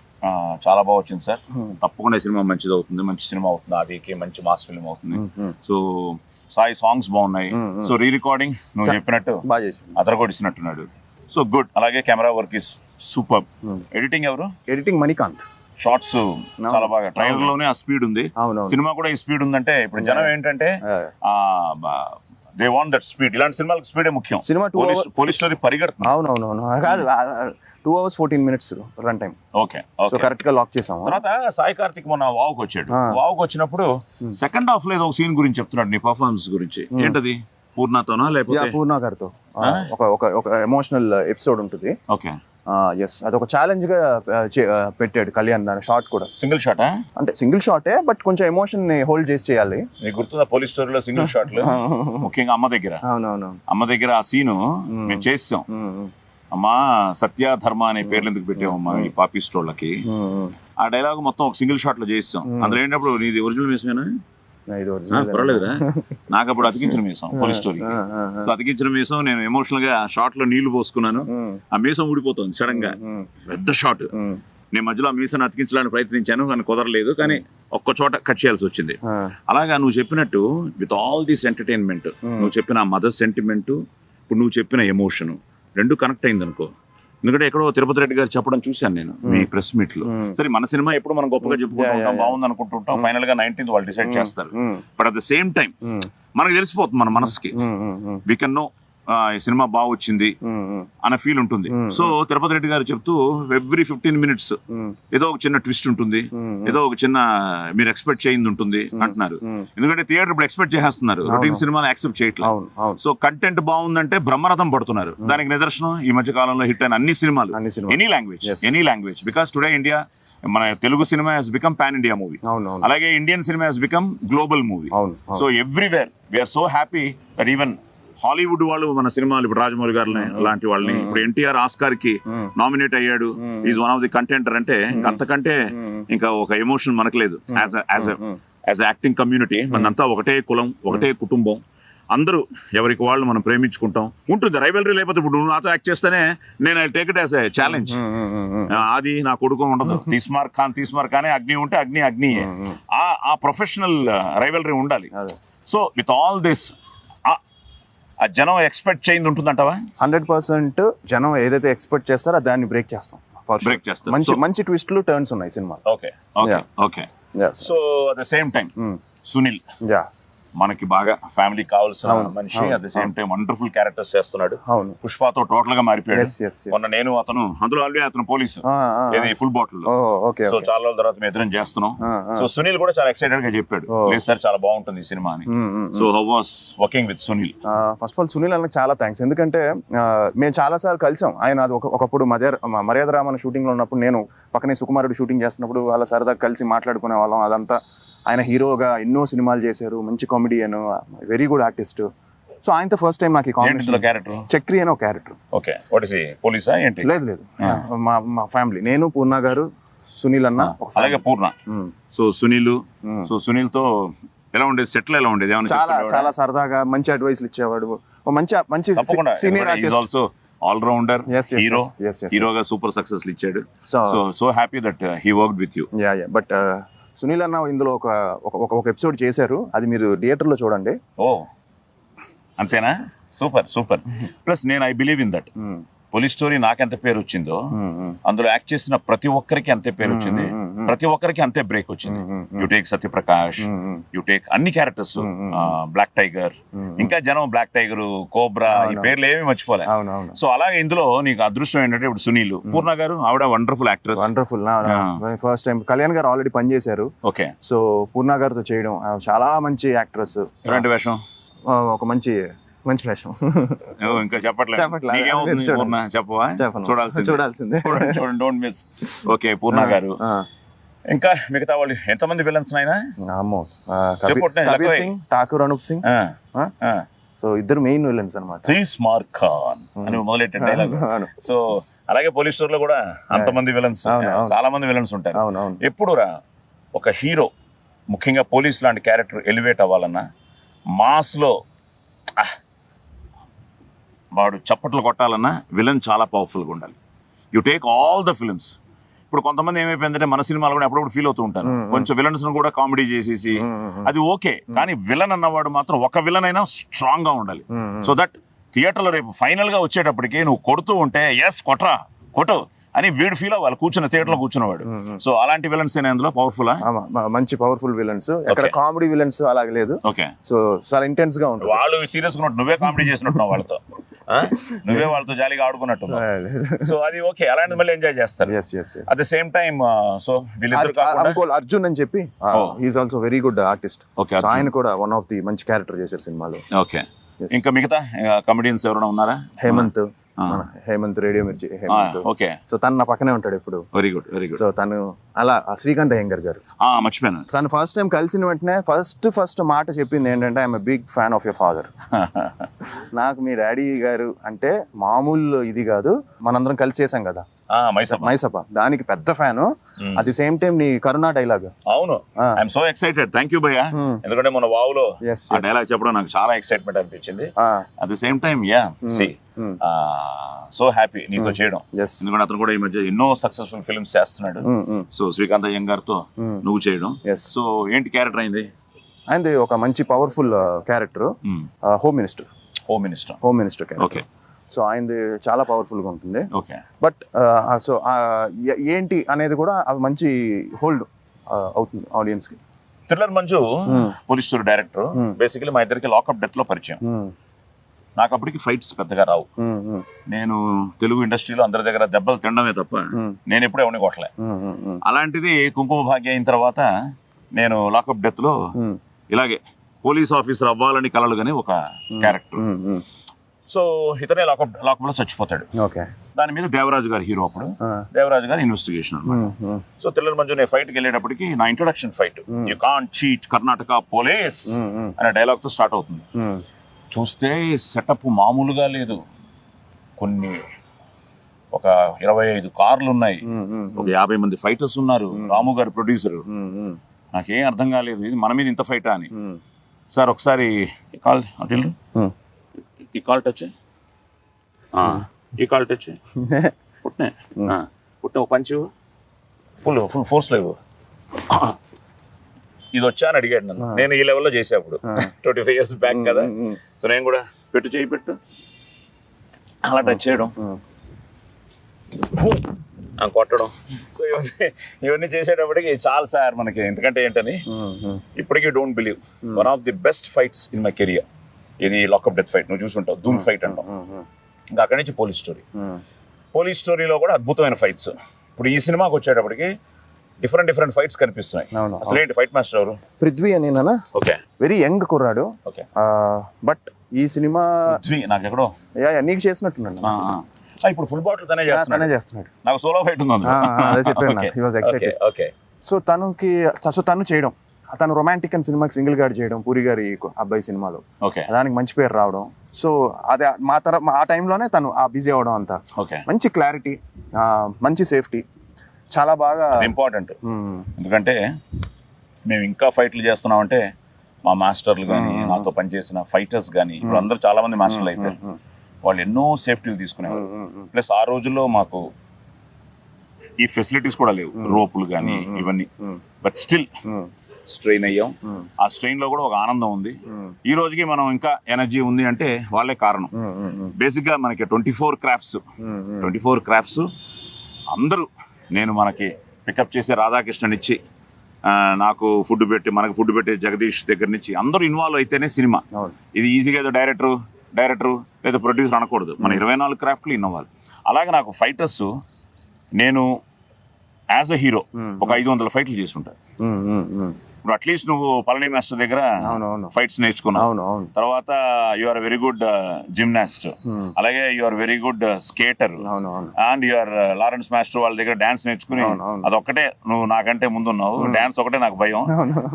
చాలా బాగా వచ్చింది సార్. తప్పకుండా సినిమా మంచిది అవుతుంది మంచి సినిమా అవుతుంది. ఆదికి మంచి మాస్ ఫిల్మ్ అవుతుంది. సో సాయి సాంగ్స్ బాగున్నాయి. సో రీ రికార్డింగ్ నువ్వు చెప్పినట్టు ఇచ్చినట్టున్నాడు సో గుడ్ అలాగే camera work is super editing ఎవరు? ఎడిటింగ్ మణికాంత్. షార్ట్స్ చాలా బాగా. ట్రైలర్లోనే ఆ స్పీడ్ ఉంది. సినిమా కూడా ఈ స్పీడ్ ఉందంటే ఇప్పుడు జనం ఏంటంటే దే వాంట్ దట్ స్పీడ్ ఇలాంటి సినిమాలకు స్పీడే ముఖ్యం. సినిమా పోలీస్ స్టోరీ పరిగెడుతుంది. అవునవునవును. కాదు two hours fourteen minutes run time okay so కరెక్ట్గా లాక్ చేసాము. తర్వాత సాయి కార్తిక్ మొన్న వావుకి వచ్చాడు. వావుకి వచ్చినప్పుడు సెకండ్ హాఫ్లో ఏదో ఒక సీన్ గురించి చెప్తున్నాడు నీ పర్ఫార్మెన్స్ గురించి. ఏంటది? పూర్ణతోనా లేకపోతే? పూర్ణ గారితో. ఒక ఒక ఎమోషనల్ ఎపిసోడ్ ఉంటుంది. ఓకే ఎస్ అది ఒక ఛాలెంజ్గా ఆ, చే- ఆ, పెట్టాడు కళ్యాణ్ దాని షార్ట్ కూడా. సింగిల్ షాటా అంటే సింగిల్ షాటే బట్ కొంచెం ఎమోషన్ని హోల్డ్ చేసి చేయాలి. గుర్తుందా పోలీస్ స్టోరీలో సింగిల్ షాట్లు ముఖ్యంగా అమ్మ దగ్గర. అవునవును అమ్మ దగ్గర ఆ సీను మేము. చేసాం అమ్మా సత్య ధర్మ అనే పేర్లు ఎందుకు పెట్టామమ్మా ఈ పాపిస్టోళ్ళకి ఆ డైలాగ్ మొత్తం ఒక సింగిల్ షాట్లో చేస్తాం అందులో ఏంటప్పుడు నీది ఒరిజినల్ మీసమేనా ఇది ఒరిజినల్ పర్వాలేదురా. నాకు అప్పుడు అతికించిన మీసం పోలీస్ స్టోరీ సో అతికించిన మీసం నేను ఎమోషనల్గా షార్ట్లో నీళ్ళు పోసుకున్నాను. ఆ మీసం ఊడిపోతుంది సడన్గా. పెద్ద షాట్ నేను మధ్యలో ఆ మీసాన్ని అతికించడానికి ప్రయత్నించాను కానీ కుదరలేదు. కానీ ఒక్క చోట కట్ చేయాల్సి వచ్చింది. అలాగా నువ్వు చెప్పినట్టు విత్ ఆల్ దిస్ ఎంటర్టైన్మెంట్ నువ్వు చెప్పిన మదర్ సెంటిమెంట్ ఇప్పుడు నువ్వు చెప్పిన ఎమోషన్ రెండు కనెక్ట్ అయింది అనుకో ఎందుకంటే ఎక్కడో తిరుపతి రెడ్డి గారు చెప్పడం చూశాను నేను మీ ప్రెస్ మీట్లో. సరే మన సినిమా ఎప్పుడు మనం గొప్పగా చెప్పుకుంటూ బాగుంది అనుకుంటుంటాం ఫైనల్గా నైన్టీన్త్ వాళ్ళు డిసైడ్ చేస్తారు. But at the same time మనకు తెలిసిపోతుంది మన మనసుకి. వీ కెన్ నో ఈ సినిమా బాగా వచ్చింది అనే ఫీల్ ఉంటుంది. సో తిరుపతి రెడ్డి గారు చెప్తూ ఎవ్రీ ఫిఫ్టీన్ మినిట్స్ ఏదో ఒక చిన్న ట్విస్ట్ ఉంటుంది. ఏదో ఒక చిన్న మీరు ఎక్స్పెక్ట్ చేయింది ఉంటుంది అంటున్నారు. ఎందుకంటే థియేటర్ ఇప్పుడు ఎక్స్పెక్ట్ చేసేస్తున్నారు. రొటీన్ సినిమాలు యాక్సెప్ట్ చేయట్లేదు. సో కంటెంట్ బాగుందంటే బ్రహ్మరథం పడుతున్నారు. దానికి నిదర్శనం ఈ మధ్య కాలంలో హిట్ అయిన అన్ని సినిమాలు. Any language. Any language because today India మన Telugu cinema has become pan India movie అలాగే Indian cinema has become global movie. So everywhere we're so happy that even Hollywood వాళ్ళు మన సినిమాలు ఇప్పుడు రాజమౌళి గారిని లాంటి వాళ్ళని ఇప్పుడు ఎన్టీఆర్ ఆస్కార్కి నామినేట్ అయ్యాడు. Is one of the contender అంటే ఇంక అంతకంటే ఇంకా ఒక ఎమోషన్ మనకు లేదు. As as as acting community మనంతా ఒకటే కులం ఒకటే కుటుంబం. అందరూ ఎవరికి వాళ్ళు మనం ప్రేమించుకుంటాం. ఉంటుంది రైవలరీ లేకపోతే ఇప్పుడు నువ్వు నాతో యాక్ట్ చేస్తేనే నేను I take it as challenge అది నా కొడుకు ఉండదు. తీస్మార్ ఖాన్ తీస్మార్ ఖానే అగ్ని ఉంటే అగ్ని అగ్ని ఆ. ఆ ప్రొఫెషనల్ రైవలరీ ఉండాలి. అదే. సో విత్ ఆల్ దిస్ ఆ జనం ఎక్స్పెక్ట్ చేయింది ఉంటుందంటావా హండ్రెడ్ పర్సెంట్ జనం ఏదైతే ఎక్స్పెక్ట్ చేస్తారో దాన్ని బ్రేక్ చేస్తాం. Break చేస్తారు. మంచి మంచి ట్విస్ట్లు టర్న్స్ ఉన్నాయి cinema okay. Okay. So at the same time Sunil. Yeah మనకి బాగా ఫ్యామిలీ కావాల్సిన మనిషి at the same time wonderful characters చేస్తున్నాడు. అవును. పుష్పతో టోటల్గా మారిపోయాడు. మొన్న నేను అతను అందులో ఆల్రెడీ అతను పోలీసు. ఏది ఫుల్ బాటిల్ సో చాలా రోజుల తర్వాత మేము ఇద్దరం చేస్తున్నాం. సో సునీల్ కూడా చాలా ఎక్సైటెడ్గా చెప్పాడు. లేదు సార్ చాలా బాగుంటుంది ఈ సినిమా అని. So how was working with Sunil first of all Sunil అన్నకి చాలా థ్యాంక్స్ ఎందుకంటే మేము చాలా సార్లు కలిసాం. ఆయన అది ఒక ఒకప్పుడు మర్యాద మర్యాద రామన్ షూటింగ్లో ఉన్నప్పుడు నేను పక్కనే సుకుమారుడు షూటింగ్ చేస్తున్నప్పుడు వాళ్ళ సరదాగా కలిసి మాట్లాడుకునే వాళ్ళం. అదంతా ఆయన హీరోగా ఎన్నో సినిమాలు చేశారు మంచి comedian very good artist so ఆయనతో ఫస్ట్ టైం నాకు క్యారెక్టర్ చక్రి అని ఒక క్యారెక్టర్ ఓకే వాట్ ఇస్ పోలీసా ఏంటి? లేదు లేదు. మా మా ఫ్యామిలీ నేను పూర్ణ గారు సునీల్ అన్న అలాగే పూర్ణ. సో సునీల్. సో సునీల్తో ఎలా ఉండేది? సెటిల్ ఎలా ఉండేది? చాలా? చాలా సరదాగా మంచి అడ్వైస్లు ఇచ్చేవాడు. మంచి senior also all rounder hero హీరోగా సూపర్ సక్సెస్ ఇచ్చాడు. So so so happy that he work with you yeah yeah but Sunil అన్న ఇందులో ఒక ఒక- ఎపిసోడ్ చేశారు. అది మీరు థియేటర్లో చూడండి. ఓ. అంతేనా? Super super. ప్లస్ నేను I believe in that. Police story నాకెంత పేరు వచ్చిందో. అందులో యాక్ట్ చేసిన ప్రతి ఒక్కరికి అంతే పేరు వచ్చింది. ప్రతి ఒక్కరికి అంతే బ్రేక్ వచ్చింది. You take Satyaprakash. You take అన్ని క్యారెక్టర్స్ బ్లాక్ టైగర్. ఇంకా జనం బ్లాక్ టైగర్ కోబ్రా ఈ. పేర్లు ఏమీ మర్చిపోలే. సో అలాగే ఇందులో నీకు అదృష్టం ఏంటంటే ఇప్పుడు సునీల్. పూర్ణ గారు ఆవిడ wonderful actress wonderful first time Kalyan garu already పనిచేశారు. ఓకే. సో పూర్ణ గారితో చేయడం చాలా మంచి యాక్ట్రెస్ ఎలాంటి వేషం? ఒక మంచి మంచి వేషం ఇంకా చెప్పట్లేదు. చెప్పట్లేదు. చెప్పవా. చూడాల్సింది. చూడాల్సిందే. చూడండి డోంట్ మిస్ ఓకే పూర్ణ గారు. ఇంకా మిగతా వాళ్ళు ఎంతమంది విలన్స్ నాయనా? కబీర్. సింగ్ ఠాకూర్ అనూప్ సింగ్. ఆ? సో ఇద్దరు మెయిన్ విలన్స్ అనమాట త్రీస్ మార్క్ ఖాన్ అని మొదలెట్టే డైలాగ్ సో అలాగే పోలీస్ స్టోర్లో కూడా అంతమంది విలన్స్. చాలా మంది విలన్స్ ఉంటారు. అవును అవును. ఎప్పుడు రా ఒక హీరో ముఖ్యంగా పోలీస్ లాంటి క్యారెక్టర్ ఎలివేట్ అవ్వాలన్నా మాస్లో ఆహ్, వాడు చప్పట్లు కొట్టాలన్నా విలన్ చాలా పవర్ఫుల్గా ఉండాలి. You take all the films ఇప్పుడు కొంతమంది ఏమైపోయిందంటే మన సినిమాలు కూడా అప్పుడప్పుడు ఫీల్ అవుతూ ఉంటారు. కొంచెం విలన్స్ కూడా కామెడీ చేసేసి అది ఓకే కానీ విలన్ అన్నవాడు మాత్రం ఒక విలన్ అయినా స్ట్రాంగ్గా ఉండాలి. సో దట్ థియేటర్లో రేపు ఫైనల్గా వచ్చేటప్పటికి నువ్వు కొడుతూ ఉంటే ఎస్ కొట్రా కొట్టు అని వీడు ఫీల్ అవ్వాలి. కూర్చున్న థియేటర్లో కూర్చున్నవాడు. సో అలాంటి విలన్స్ అయినా అందులో పవర్ఫుల్ మంచి పవర్ఫుల్ విలన్స్ ఎక్కడ. కామెడీ విలన్స్ అలాగే లేదు. ఓకే సో చాలా ఇంటెన్స్గా ఉంటుంది. వాళ్ళు సీరియస్గా నువ్వే కామెడీ చేసినట్టున్నావు వాళ్ళతో? నువ్వే వాళ్ళతో జాలీగా ఆడుకున్నట్టు సో అది ఓకే అలాంటి మళ్ళీ ఎంజాయ్ చేస్తారు. At the same time so వీళ్ళిద్దరు అర్జున్ అని చెప్పి. He's also very good artist Arjun. ఆయన కూడా వన్ ఆఫ్ ది మంచి క్యారెక్టర్ చేశారు సినిమాలో. ఓకే. ఇంకా మిగతా కమెడియన్స్ ఎవరైనా ఉన్నారా? హేమంత్. హేమంత్ రేడియో మిర్చి హేమంత్. ఓకే. సో తను నా పక్కనే ఉంటాడు ఇప్పుడు. Very good very good so తను అలా శ్రీకాంత్ అయ్యంగర్ గారు. మర్చిపోయాను. తను ఫస్ట్ టైం కలిసిన వెంటనే ఫస్ట్ ఫస్ట్ మాట చెప్పింది ఏంటంటే I'm big fan of your father నాకు మీ డాడీ గారు అంటే మామూలు ఇది కాదు మనందరం కలిసి చేసాం కదా. మైసప్ మైసప దానికి పెద్ద fan. At the same time నీ కరుణా డైలాగ్. అవును. I'm so excited thank you భయ్యా. ఎందుకంటే మన ఆ yes. డైలాగ్ చెప్పడం నాకు చాలా ఎక్సైట్మెంట్ అనిపించింది. At the same time yeah see so happy నీతో చేయడం. ఎస్ ఎందుకంటే అతను కూడా ఈ మధ్య ఎన్నో సక్సెస్ఫుల్ ఫిల్మ్స్ చేస్తున్నాడు. సో శ్రీకాంత్ అయ్యంగార్తో నువ్వు చేయడం. సో ఏంటి క్యారెక్టర్ అయింది? అండ్ ఒక మంచి powerful character home minister home minister home minister okay so ఆయనది చాలా పవర్ఫుల్గా ఉంటుంది. ఓకే బట్ సో ఏంటి అనేది కూడా అది మంచి హోల్డ్ అవుతుంది ఆడియన్స్కి. Thriller Manju police director basically మా ఇద్దరికి లాకప్ డెత్లో పరిచయం. Hmm. నాకు అప్పటికి ఫైట్స్ పెద్దగా రావు. నేను తెలుగు ఇండస్ట్రీలో అందరి దగ్గర దెబ్బలు తినడమే తప్ప నేను ఎప్పుడూ ఎవరిని కొట్టలే. అలాంటిది కుంకుమ భాగ్య అయిన తర్వాత నేను లాకప్ డెత్లో ఇలాగే పోలీస్ ఆఫీసర్ అవ్వాలని కలలు కానీ ఒక క్యారెక్టర్. సో ఇతనే లాకప్ లాకప్లో చచ్చిపోతాడు. ఓకే. దాని మీద దేవరాజు గారు హీరో అప్పుడు. దేవరాజు గారు ఇన్వెస్టిగేషన్ అనమాట సో థ్రిల్లర్ మంజు నేను ఫైట్కి వెళ్ళేటప్పటికి నా introduction fight you can't cheat Karnataka police. అనే డైలాగ్తో స్టార్ట్ అవుతుంది. చూస్తే సెటప్ మామూలుగా లేదు. కొన్ని ఒక ఇరవై ఐదు కార్లు ఉన్నాయి ఒక యాభై మంది ఫైటర్స్ ఉన్నారు రాము గారు ప్రొడ్యూసర్. నాకేం అర్థం కాలేదు ఇది మన మీద ఇంత ఫైటా అని. సార్ ఒకసారి ఈ కాల్ అటు. ఈ కాల్ టచ్ ఈ కాల్ టచ్. పుట్టినే పుట్టిన ఒక పంచి ఫుల్ ఫుల్ ఫోర్స్ లేవు ఇది వచ్చా అని అడిగాడు నన్ను. నేను ఈ లెవెల్లో చేసే అప్పుడు. ట్వంటీ ఫైవ్ ఇయర్స్ బ్యాక్ కదా. సో నేను కూడా పెట్టు చేయి పెట్టు. అలా టచ్ చేయడం. కొట్టడం. సో ఇవన్నీ ఇవన్నీ చేసేటప్పటికి చాలు సార్ మనకి. ఎందుకంటే ఏంటని. ఇప్పటికీ don't believe one of the best fights in my career ఇది లాకప్ డెత్ ఫైట్ నువ్వు చూసుంటావు. ధూమ్ ఫైట్ అంటాం. ఇంకా అక్కడి నుంచి పోలీస్ స్టోరీ. పోలీస్ స్టోరీలో కూడా అద్భుతమైన ఫైట్స్ ఇప్పుడు ఈ సినిమాకి వచ్చేటప్పటికి డిఫరెంట్ డిఫరెంట్ ఫైట్స్ కనిపిస్తున్నాయి. అవును, అసలు ఏంటి ఫైట్ మాస్టర్ ఎవరు? పృథ్వీ అని నాన్న? ఓకే. వెరీ యంగ్ కుర్రాడు. ఓకే. బట్ ఈ సినిమా పృథ్వీ నాకు ఎక్కడో యా, యా, నీకు. ఆ, ఇప్పుడు ఫుల్ బాటిల్ తనే తనే చేస్తున్నాడు. చేస్తున్నాడు. నాకు సోలో ఫైట్ ఉంది అదే excited. okay, okay. సో తనకి సో తను చేయడం. తను రొమాంటిక్ అని సినిమాకి సింగిల్ గార్డ్ చేయడం పూరి గారి అబ్బాయి సినిమాలో. ఓకే. దానికి మంచి పేరు రావడం. సో అదే మా తర ఆ టైంలోనే తను ఆ బిజీ అవడం అంతా. ఓకే. మంచి క్లారిటీ మంచి సేఫ్టీ చాలా బాగా ఇంపార్టెంట్. ఎందుకంటే మేము ఇంకా ఫైట్లు చేస్తున్నామంటే మా మాస్టర్లు కానీ నాతో పనిచేసిన ఫైటర్స్ కానీ ఇప్పుడు అందరూ చాలా మంది మాస్టర్లు అయిపోయారు. వాళ్ళు ఎన్నో సేఫ్టీలు తీసుకునేవారు. ప్లస్ ఆ రోజుల్లో మాకు ఈ ఫెసిలిటీస్ కూడా లేవు. రోపులు కానీ ఇవన్నీ. బట్ స్టిల్ స్ట్రెయిన్ అయ్యాం. ఆ స్ట్రెయిన్లో కూడా ఒక ఆనందం ఉంది. ఈ రోజుకి మనం ఇంకా ఎనర్జీ ఉంది అంటే వాళ్ళే కారణం. బేసిక్గా మనకి twenty four crafts twenty four crafts అందరూ నేను మనకి పికప్ చేసే రాధాకృష్ణన్ ఇచ్చి నాకు ఫుడ్ పెట్టి మనకు ఫుడ్ పెట్టే జగదీష్ దగ్గర నుంచి అందరూ ఇన్వాల్వ్ అయితేనే సినిమా. ఇది ఈజీగా ఏదో డైరెక్టర్ డైరెక్టర్ లేదా ప్రొడ్యూసర్ అనకూడదు. మన ఇరవై నాలుగు క్రాఫ్ట్లు ఇన్నవ్వాలి అలాగే నాకు ఫైటర్స్ నేను యాజ్ అ హీరో ఒక ఐదు వందల ఫైట్లు చేస్తుంటాను ఇప్పుడు అట్లీస్ట్ నువ్వు పళని మాస్టర్ దగ్గర. ఫైట్స్ నేర్చుకున్నావు. తర్వాత you are very good gymnast అలాగే you are very good skater and your Lawrence master వాళ్ళ దగ్గర డాన్స్ నేర్చుకుని. అదొక్కటే నువ్వు నాకంటే ముందున్నావు. డాన్స్ ఒకటే నాకు భయం.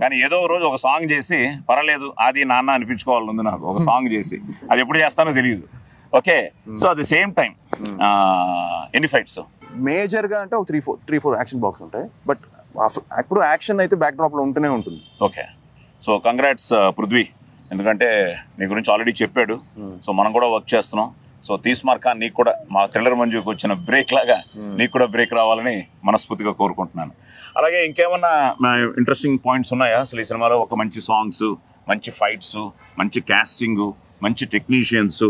కానీ ఏదో రోజు ఒక సాంగ్ చేసి పర్వాలేదు అది నాన్న అనిపించుకోవాలని ఉంది నాకు ఒక సాంగ్ చేసి. అది ఎప్పుడు చేస్తానో తెలియదు. Okay so at the same time ఎన్ని ఫైట్స్ మేజర్గా అంటే ఒక three four three four action box ఉంటాయి. బట్ ఇప్పుడు యాక్షన్ అయితే బ్యాక్ డ్రాప్లో ఉంటూనే ఉంటుంది. ఓకే. So congrats Prithvi. ఎందుకంటే నీ గురించి ఆల్రెడీ చెప్పాడు. సో మనం కూడా వర్క్ చేస్తున్నాం. సో తీస్మార్ ఖాన్ నీకు కూడా మా థ్రిల్లర్ మంజుకి వచ్చిన బ్రేక్ లాగా నీకు కూడా బ్రేక్ రావాలని మనస్ఫూర్తిగా కోరుకుంటున్నాను. అలాగే ఇంకేమన్నా ఇంట్రెస్టింగ్ పాయింట్స్ ఉన్నాయా? అసలు ఈ సినిమాలో ఒక మంచి సాంగ్స్ మంచి ఫైట్స్ మంచి కాస్టింగ్ మంచి టెక్నీషియన్స్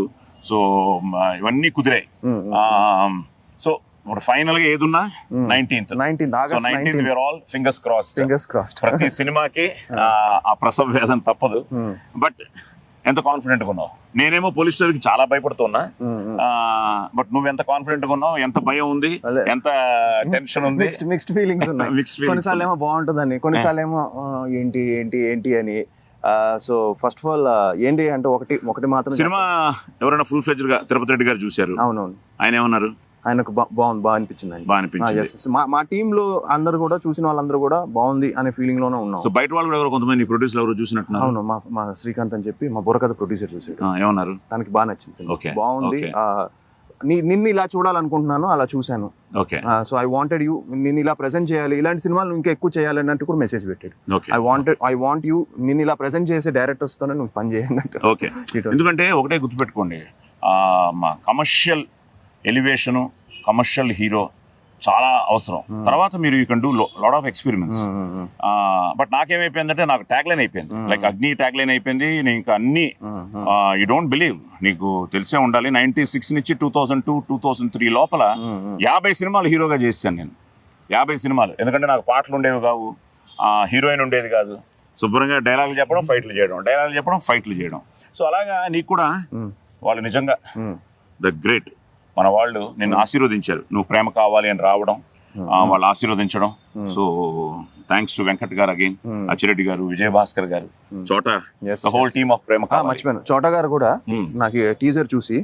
సో ఇవన్నీ కుదిరాయి. సో ఇప్పుడు ఫైనల్గా ఏదున్నా? Nineteenth nineteenth August nineteenth where all fingers crossed fingers crossed ప్రతి సినిమాకి ఆ, ప్రసవ వేదన తప్పదు. బట్ ఎంత కాన్ఫిడెంట్గా ఉన్నావు? నేనేమో పోలీస్ స్టేషన్కి చాలా భయపడుతున్నా. బట్ నువ్వు ఎంత కాన్ఫిడెంట్గా ఉన్నావు? ఎంత భయం ఉంది. ఎంత టెన్షన్ ఉంది? మిక్స్డ్ మిక్స్డ్ ఫీలింగ్స్ ఉన్నాయి. Feelings కొన్నిసార్లు ఏమో బాగుంటుందని కొన్నిసార్లు ఏమో ఏంటి ఏంటి ఏంటి అని. సో ఫస్ట్ ఆఫ్ ఆల్ ఏంటి అంటే ఒకటి ఒకటి మాత్రం సినిమా ఎవరైనా ఫుల్ ఫ్లెజ్డ్గా తిరుపతి రెడ్డి గారు చూశారు. అవునవును. ఆయన ఏమన్నారు? ఆయనకు బా- బాగుంది బాగా అనిపించింది. ఆయన బాగా అనిపించింది మా మా టీమ్లో అందరు కూడా చూసిన వాళ్ళందరూ కూడా బాగుంది అనే ఫీలింగ్లోనే ఉన్నాం. సో బయట వాళ్ళు కూడా ఎవరో కొంతమంది ప్రొడ్యూసర్ ఎవరు చూసినట్టున్నారు? అవును మా మా శ్రీకాంత్ అని చెప్పి మా బుర్రకథ ప్రొడ్యూసర్ చూసాడు. ఏమన్నారు? తనకి బాగా నచ్చింది బాగుంది. నిన్ను ఇలా చూడాలనుకుంటున్నాను అలా చూశాను. సో ఐ వాంటెడ్ యూ నేను ఇలా ప్రెజెంట్ చేయాలి. ఇలాంటి సినిమాలు ఇంకా ఎక్కువ చేయాలి అన్నట్టు కూడా మెసేజ్ పెట్టాడు. I wanted I want you నేను ఇలా ప్రెజెంట్ చేసే డైరెక్టర్స్ తోనే నువ్వు పని చేయాలంట ఓకే. ఎందుకంటే ఒకటే గుర్తుపెట్టుకోండి. కమర్షియల్ ఎలివేషను కమర్షియల్ హీరో చాలా అవసరం. తర్వాత మీరు you can do lot of experiments. But నాకేమైపోయిందంటే నాకు ట్యాగ్ లైన్ అయిపోయింది లైక్ అగ్ని ట్యాగ్ లైన్ అయిపోయింది నేను ఇంకా అన్ని యూ డోంట్ బిలీవ్. నీకు తెలిసే ఉండాలి నైన్టీ సిక్స్ నుంచి two thousand two two thousand three లోపల యాభై సినిమాలు హీరోగా చేశాను నేను. యాభై సినిమాలు. ఎందుకంటే నాకు పాటలు ఉండేవి కావు. హీరోయిన్ ఉండేది కాదు. శుభ్రంగా డైలాగులు చెప్పడం ఫైట్లు చేయడం. డైలాగులు చెప్పడం ఫైట్లు చేయడం. సో అలాగా నీకు కూడా వాళ్ళు నిజంగా ద గ్రేట్. మన వాళ్ళు నిన్ను ఆశీర్వదించారు. నువ్వు ప్రేమ కావాలి అని రావడం ఆ, వాళ్ళు ఆశీర్వదించడం. So thanks to Venkat garu again Achireddy గారు విజయభాస్కర్ గారు. చోట హోల్. టీమ్ ఆఫ్ ప్రేమ కావాలి. మర్చిపోయాను. చోటా గారు కూడా Hmm. నాకు టీజర్ చూసి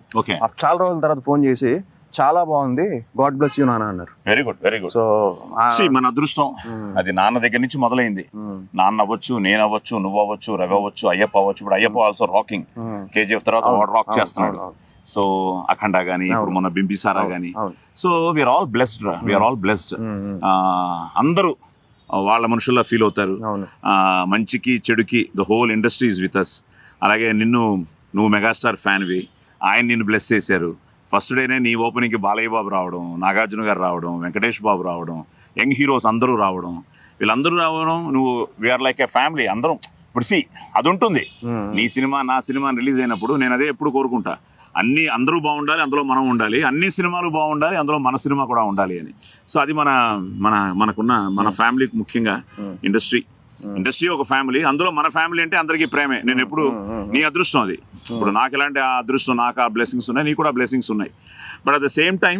చాలా రోజుల తర్వాత ఫోన్ చేసి చాలా బాగుంది. గాడ్ బ్లెస్ యూ నాన్న అన్నారు. Very good very good so మన అదృష్టం అది నాన్న దగ్గర నుంచి మొదలైంది. నాన్న అవ్వచ్చు నేను అవ్వచ్చు నువ్వు అవ్వచ్చు రవి అవ్వచ్చు అయ్యప్ప అవ్వచ్చు ఇప్పుడు అయ్యప్ప ఆల్సో రాకింగ్ కేజీఎఫ్ తర్వాత వాడు రాక్ చేస్తున్నాడు. సో అఖండ గానీ ఇప్పుడు మొన్న బింబిసారా గానీ. అవును. So we are all blessed రా. వీఆర్ ఆల్ బ్లెస్డ్ అందరూ వాళ్ళ మనుషుల్లా ఫీల్ అవుతారు. మంచికి చెడుకి the whole industry is with us అలాగే నిన్ను నువ్వు మెగాస్టార్ ఫ్యాన్వి ఆయన నిన్ను బ్లెస్ చేశారు. ఫస్ట్ డేనే నీ ఓపెనింగ్కి బాలయ్య బాబు రావడం నాగార్జున గారు రావడం వెంకటేష్ బాబు రావడం యంగ్ హీరోస్ అందరూ రావడం. వీళ్ళందరూ రావడం నువ్వు వీఆర్ లైక్ ఏ ఫ్యామిలీ అందరం. ఇప్పుడు సి అది ఉంటుంది. నీ సినిమా నా సినిమా రిలీజ్ అయినప్పుడు నేను అదే ఎప్పుడు కోరుకుంటా. అన్ని అందరూ బాగుండాలి అందులో మనం ఉండాలి. అన్ని సినిమాలు బాగుండాలి అందులో మన సినిమా కూడా ఉండాలి అని. సో అది మన మన మనకున్న మన ఫ్యామిలీకి ముఖ్యంగా ఇండస్ట్రీ. ఇండస్ట్రీ ఒక ఫ్యామిలీ అందులో మన ఫ్యామిలీ అంటే అందరికీ ప్రేమే. నేను ఎప్పుడు నీ అదృష్టం అది. ఇప్పుడు నాకు ఎలాంటి ఆ అదృష్టం నాకు ఆ బ్లెస్సింగ్స్ ఉన్నాయి నీకు కూడా బ్లెస్సింగ్స్ ఉన్నాయి. But at the same time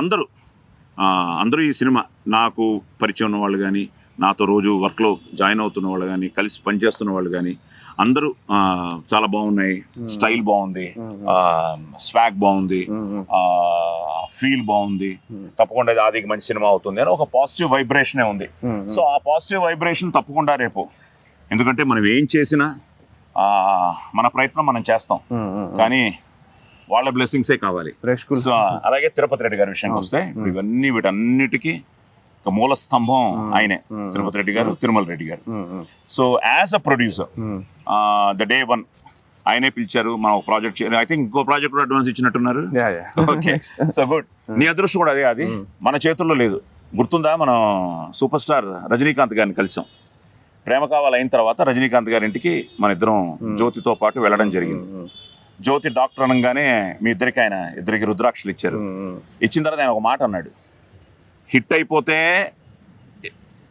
అందరూ అందరూ ఈ సినిమా నాకు పరిచయం ఉన్న వాళ్ళు కానీ నాతో రోజు వర్క్లో జాయిన్ అవుతున్న వాళ్ళు కానీ కలిసి పనిచేస్తున్న వాళ్ళు కానీ అందరూ చాలా బాగున్నాయి. స్టైల్ బాగుంది. స్వాగ్ బాగుంది. ఫీల్ బాగుంది. తప్పకుండా ఇది ఆదికి మంచి సినిమా అవుతుంది అని ఒక పాజిటివ్ వైబ్రేషనే ఉంది. సో ఆ పాజిటివ్ వైబ్రేషన్ తప్పకుండా రేపు. ఎందుకంటే మనం ఏం చేసినా మన ప్రయత్నం మనం చేస్తాం. కానీ వాళ్ళ బ్లెస్సింగ్సే కావాలి. అలాగే తిరుపతి రెడ్డి గారి విషయానికి వస్తే ఇవన్నీ వీటన్నిటికీ మూల స్తంభం. ఆయనే. తిరుపతి రెడ్డి గారు తిరుమల రెడ్డి గారు. So as a producer. The day one ఆయనే పిలిచారు మనం ఒక ప్రాజెక్ట్ ఐ థింక్ ఇంకో ప్రాజెక్ట్ కూడా అడ్వాన్స్ ఇచ్చినట్టున్నారు. ఓకే సో గుడ్ నీ అదృష్టం కూడా అదే అది. మన చేతుల్లో లేదు. గుర్తుందా? మనం సూపర్ స్టార్ రజనీకాంత్ గారిని కలిసాం. ప్రేమ కావాలి అయిన తర్వాత రజనీకాంత్ గారి ఇంటికి మన ఇద్దరం జ్యోతితో పాటు వెళ్ళడం జరిగింది. జ్యోతి డాక్టర్ అనగానే మీ ఇద్దరికి ఆయన ఇద్దరికి రుద్రాక్షలు ఇచ్చారు. ఇచ్చిన తర్వాత ఆయన ఒక మాట అన్నాడు. హిట్ అయిపోతే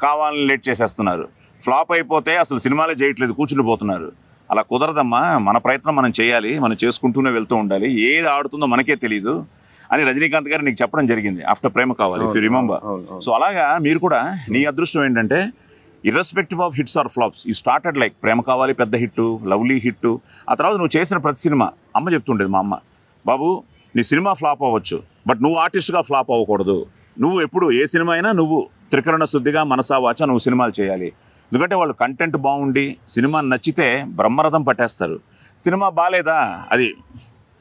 కావాలని లేట్ చేసేస్తున్నారు. ఫ్లాప్ అయిపోతే అసలు సినిమాలే చేయట్లేదు కూర్చుని పోతున్నారు. అలా కుదరదమ్మా మన ప్రయత్నం మనం చేయాలి మనం చేసుకుంటూనే వెళ్తూ ఉండాలి ఏది ఆడుతుందో మనకే తెలియదు అని రజనీకాంత్ గారు నీకు చెప్పడం జరిగింది ఆఫ్టర్ ప్రేమ కావాలి ఇఫ్ యూ రిమెంబర్. సో అలాగా మీరు కూడా నీ అదృష్టం ఏంటంటే irrespective of hits or flops ఈ స్టార్టెడ్ లైక్ ప్రేమ కావాలి పెద్ద హిట్ లవ్లీ హిట్ ఆ తర్వాత నువ్వు చేసిన ప్రతి సినిమా అమ్మ చెప్తుండేది మా అమ్మ బాబు నీ సినిమా ఫ్లాప్ అవ్వచ్చు బట్ నువ్వు ఆర్టిస్ట్గా ఫ్లాప్ అవ్వకూడదు నువ్వు ఎప్పుడు ఏ సినిమా అయినా నువ్వు త్రికరణ శుద్ధిగా మనసా వాచ నువ్వు సినిమాలు చేయాలి. ఎందుకంటే వాళ్ళు కంటెంట్ బాగుండి సినిమా నచ్చితే బ్రహ్మరథం పట్టేస్తారు. సినిమా బాగాలేదా అది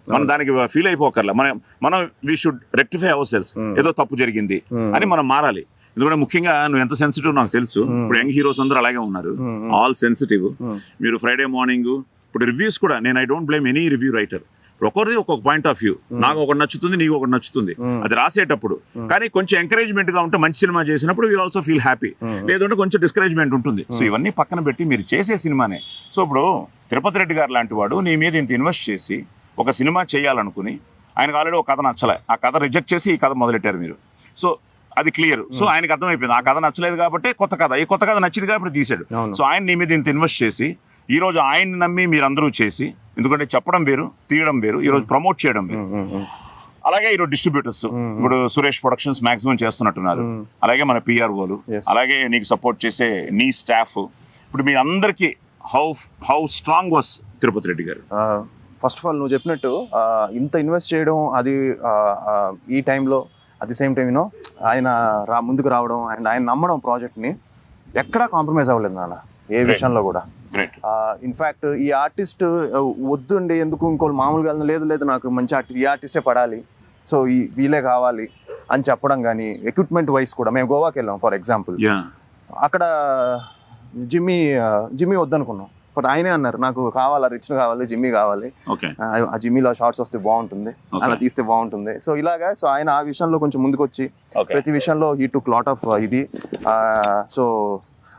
మనం దానికి ఫీల్ అయిపోకర్లా. మనం మనం we should rectify our selves ఏదో తప్పు జరిగింది అని మనం మారాలి. ఎందుకంటే ముఖ్యంగా నువ్వు ఎంత సెన్సిటివ్ నాకు తెలుసు. ఇప్పుడు యంగ్ హీరోస్ అందరూ అలాగే ఉన్నారు. ఆల్ సెన్సిటివ్ మీరు ఫ్రైడే మార్నింగ్ ఇప్పుడు రివ్యూస్ కూడా నేను I don't blame any review writer ఒకరిది ఒక్కొక్క పాయింట్ ఆఫ్ వ్యూ నాకు ఒకటి నచ్చుతుంది నీకు ఒకటి నచ్చుతుంది. అది రాసేటప్పుడు. కానీ కొంచెం ఎంకరేజ్మెంట్గా ఉంటే మంచి సినిమా చేసినప్పుడు వీ ఆల్సో ఫీల్ హ్యాపీ లేదంటే కొంచెం డిస్కరేజ్మెంట్ ఉంటుంది. సో ఇవన్నీ పక్కన పెట్టి మీరు చేసే సినిమానే. సో ఇప్పుడు తిరుపతి రెడ్డి గారు లాంటి వాడు నీ మీద ఇంత ఇన్వెస్ట్ చేసి ఒక సినిమా చేయాలనుకుని ఆయనకు ఆల్రెడీ ఒక కథ నచ్చలే. ఆ కథ రిజెక్ట్ చేసి ఈ కథ మొదలెట్టారు మీరు. సో అది క్లియర్ సో ఆయనకు అర్థమైపోయింది. ఆ కథ నచ్చలేదు కాబట్టి కొత్త కథ. ఈ కొత్త కథ నచ్చింది కాబట్టి తీశాడు. అవును. సో ఆయన నీ మీద ఇంత ఇన్వెస్ట్ చేసి ఈ రోజు ఆయన్ని నమ్మి మీరందరూ చేసి ఎందుకంటే చెప్పడం వేరు తీయడం వేరు ఈ రోజు ప్రమోట్ చేయడం వేరు. అలాగే ఈరోజు డిస్ట్రిబ్యూటర్స్ ఇప్పుడు సురేష్ ప్రొడక్షన్స్ మాక్సిమం చేస్తున్నట్టున్నారు. అలాగే మన పిఆర్ఓలు. అలాగే నీకు సపోర్ట్ చేసే నీ స్టాఫ్. ఇప్పుడు మీ అందరికీ how how strong was Tirupati Reddy గారు? ఫస్ట్ ఆఫ్ ఆల్ నువ్వు చెప్పినట్టు ఇంత ఇన్వెస్ట్ చేయడం అది ఈ టైంలో at the same time you know ఆయన రా ముందుకు రావడం అండ్ ఆయన నమ్మడం ప్రాజెక్ట్ని ఎక్కడా కాంప్రమైజ్ అవ్వలేదు నాన్న ఏ విషయంలో కూడా. గ్రేట్ ఇన్ఫ్యాక్ట్ ఈ ఆర్టిస్ట్ వద్దుండి ఎందుకు ఇంకోళ్ళు మామూలుగా లేదు లేదు నాకు మంచి ఆర్టిస్ట్ ఈ ఆర్టిస్టే పడాలి. సో ఈ వీలే కావాలి అని చెప్పడం కానీ ఎక్విప్మెంట్ వైస్ కూడా మేము గోవాకి వెళ్ళాం ఫర్ ఎగ్జాంపుల్ అక్కడ జిమ్మీ జిమ్మీ వద్దనుకున్నాం. బట్ ఆయనే అన్నారు నాకు కావాలి రిచ్ కావాలి జిమ్మీ కావాలి. ఆ, జిమ్మీలో షార్ట్స్ వస్తే బాగుంటుంది. అలా తీస్తే బాగుంటుంది. సో ఇలాగా సో ఆయన ఆ విషయంలో కొంచెం ముందుకు వచ్చి ఓకే ప్రతి విషయంలో ఈ టు లాట్ ఆఫ్ ఇది. సో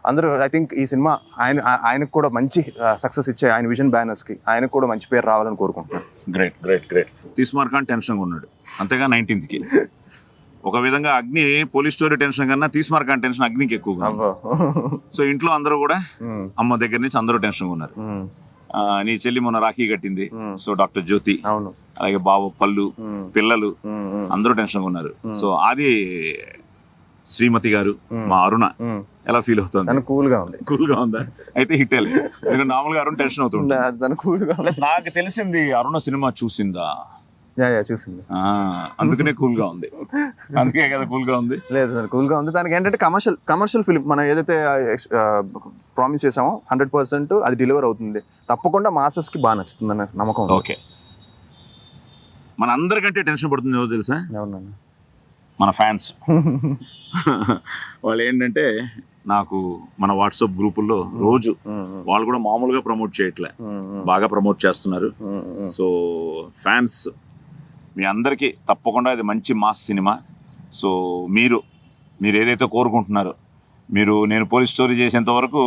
అందరూ ఐ థింక్ ఈ సినిమా ఆయన ఆయనకు కూడా మంచి సక్సెస్ ఇచ్చే ఆయన విజన్ బ్యానర్స్కి ఆయనకు కూడా మంచి పేరు రావాలని కోరుకుంటున్నాను. గ్రేట్ గ్రేట్ గ్రేట్ తీసుమార్కాన్ టెన్షన్గా ఉన్నాడు అంతేగా నైన్టీన్త్కి ఒక విధంగా అగ్ని పోలీస్ స్టోరీ టెన్షన్ కన్నా తీసుమార్కాన్ టెన్షన్ అగ్నికి ఎక్కువగా. అబ్బో. సో ఇంట్లో అందరూ కూడా అమ్మ దగ్గర నుంచి అందరూ టెన్షన్గా ఉన్నారు నీ చెల్లి మొన్న రాఖీ కట్టింది. సో డాక్టర్ జ్యోతి అవును. అలాగే బావ పళ్ళు పిల్లలు అందరూ టెన్షన్గా ఉన్నారు సో అది శ్రీమతి గారు మా అరుణ. ఎలా ఫీల్ అవుతుంది? తను కూల్గా ఉంది. కూల్గా ఉందా? అయితే హిట్ ఎందుకంటే నార్మల్గా అరుణ్ టెన్షన్ అవుతుంది తను కూల్గా ఉంది. ప్లస్ నాకు తెలిసింది అరుణ సినిమా చూసిందా? యా యా చూసింది. అందుకనే కూల్గా ఉంది. అందుకే కదా కూల్గా ఉంది. లేదు తను కూల్గా ఉంది. దానికి ఏంటంటే కమర్షియల్ కమర్షియల్ ఫిలిం మనం ఏదైతే ప్రామిస్ చేసామో హండ్రెడ్ పర్సెంట్ అది డెలివర్ అవుతుంది. తప్పకుండా మాసెస్కి బాగా నచ్చుతుంది అన్న నమ్మకం ఉంది. ఓకే. మన అందరికంటే టెన్షన్ పడుతుంది ఏదో తెలుసా? మన ఫ్యాన్స్ వాళ్ళు ఏంటంటే నాకు మన వాట్సాప్ గ్రూపుల్లో రోజు వాళ్ళు కూడా మామూలుగా ప్రమోట్ చేయట్లే. బాగా ప్రమోట్ చేస్తున్నారు. సో ఫ్యాన్స్ మీ అందరికీ తప్పకుండా ఇది మంచి మాస్ సినిమా. సో మీరు మీరు ఏదైతే కోరుకుంటున్నారో మీరు నేను పోలీస్ స్టోరీ చేసేంత వరకు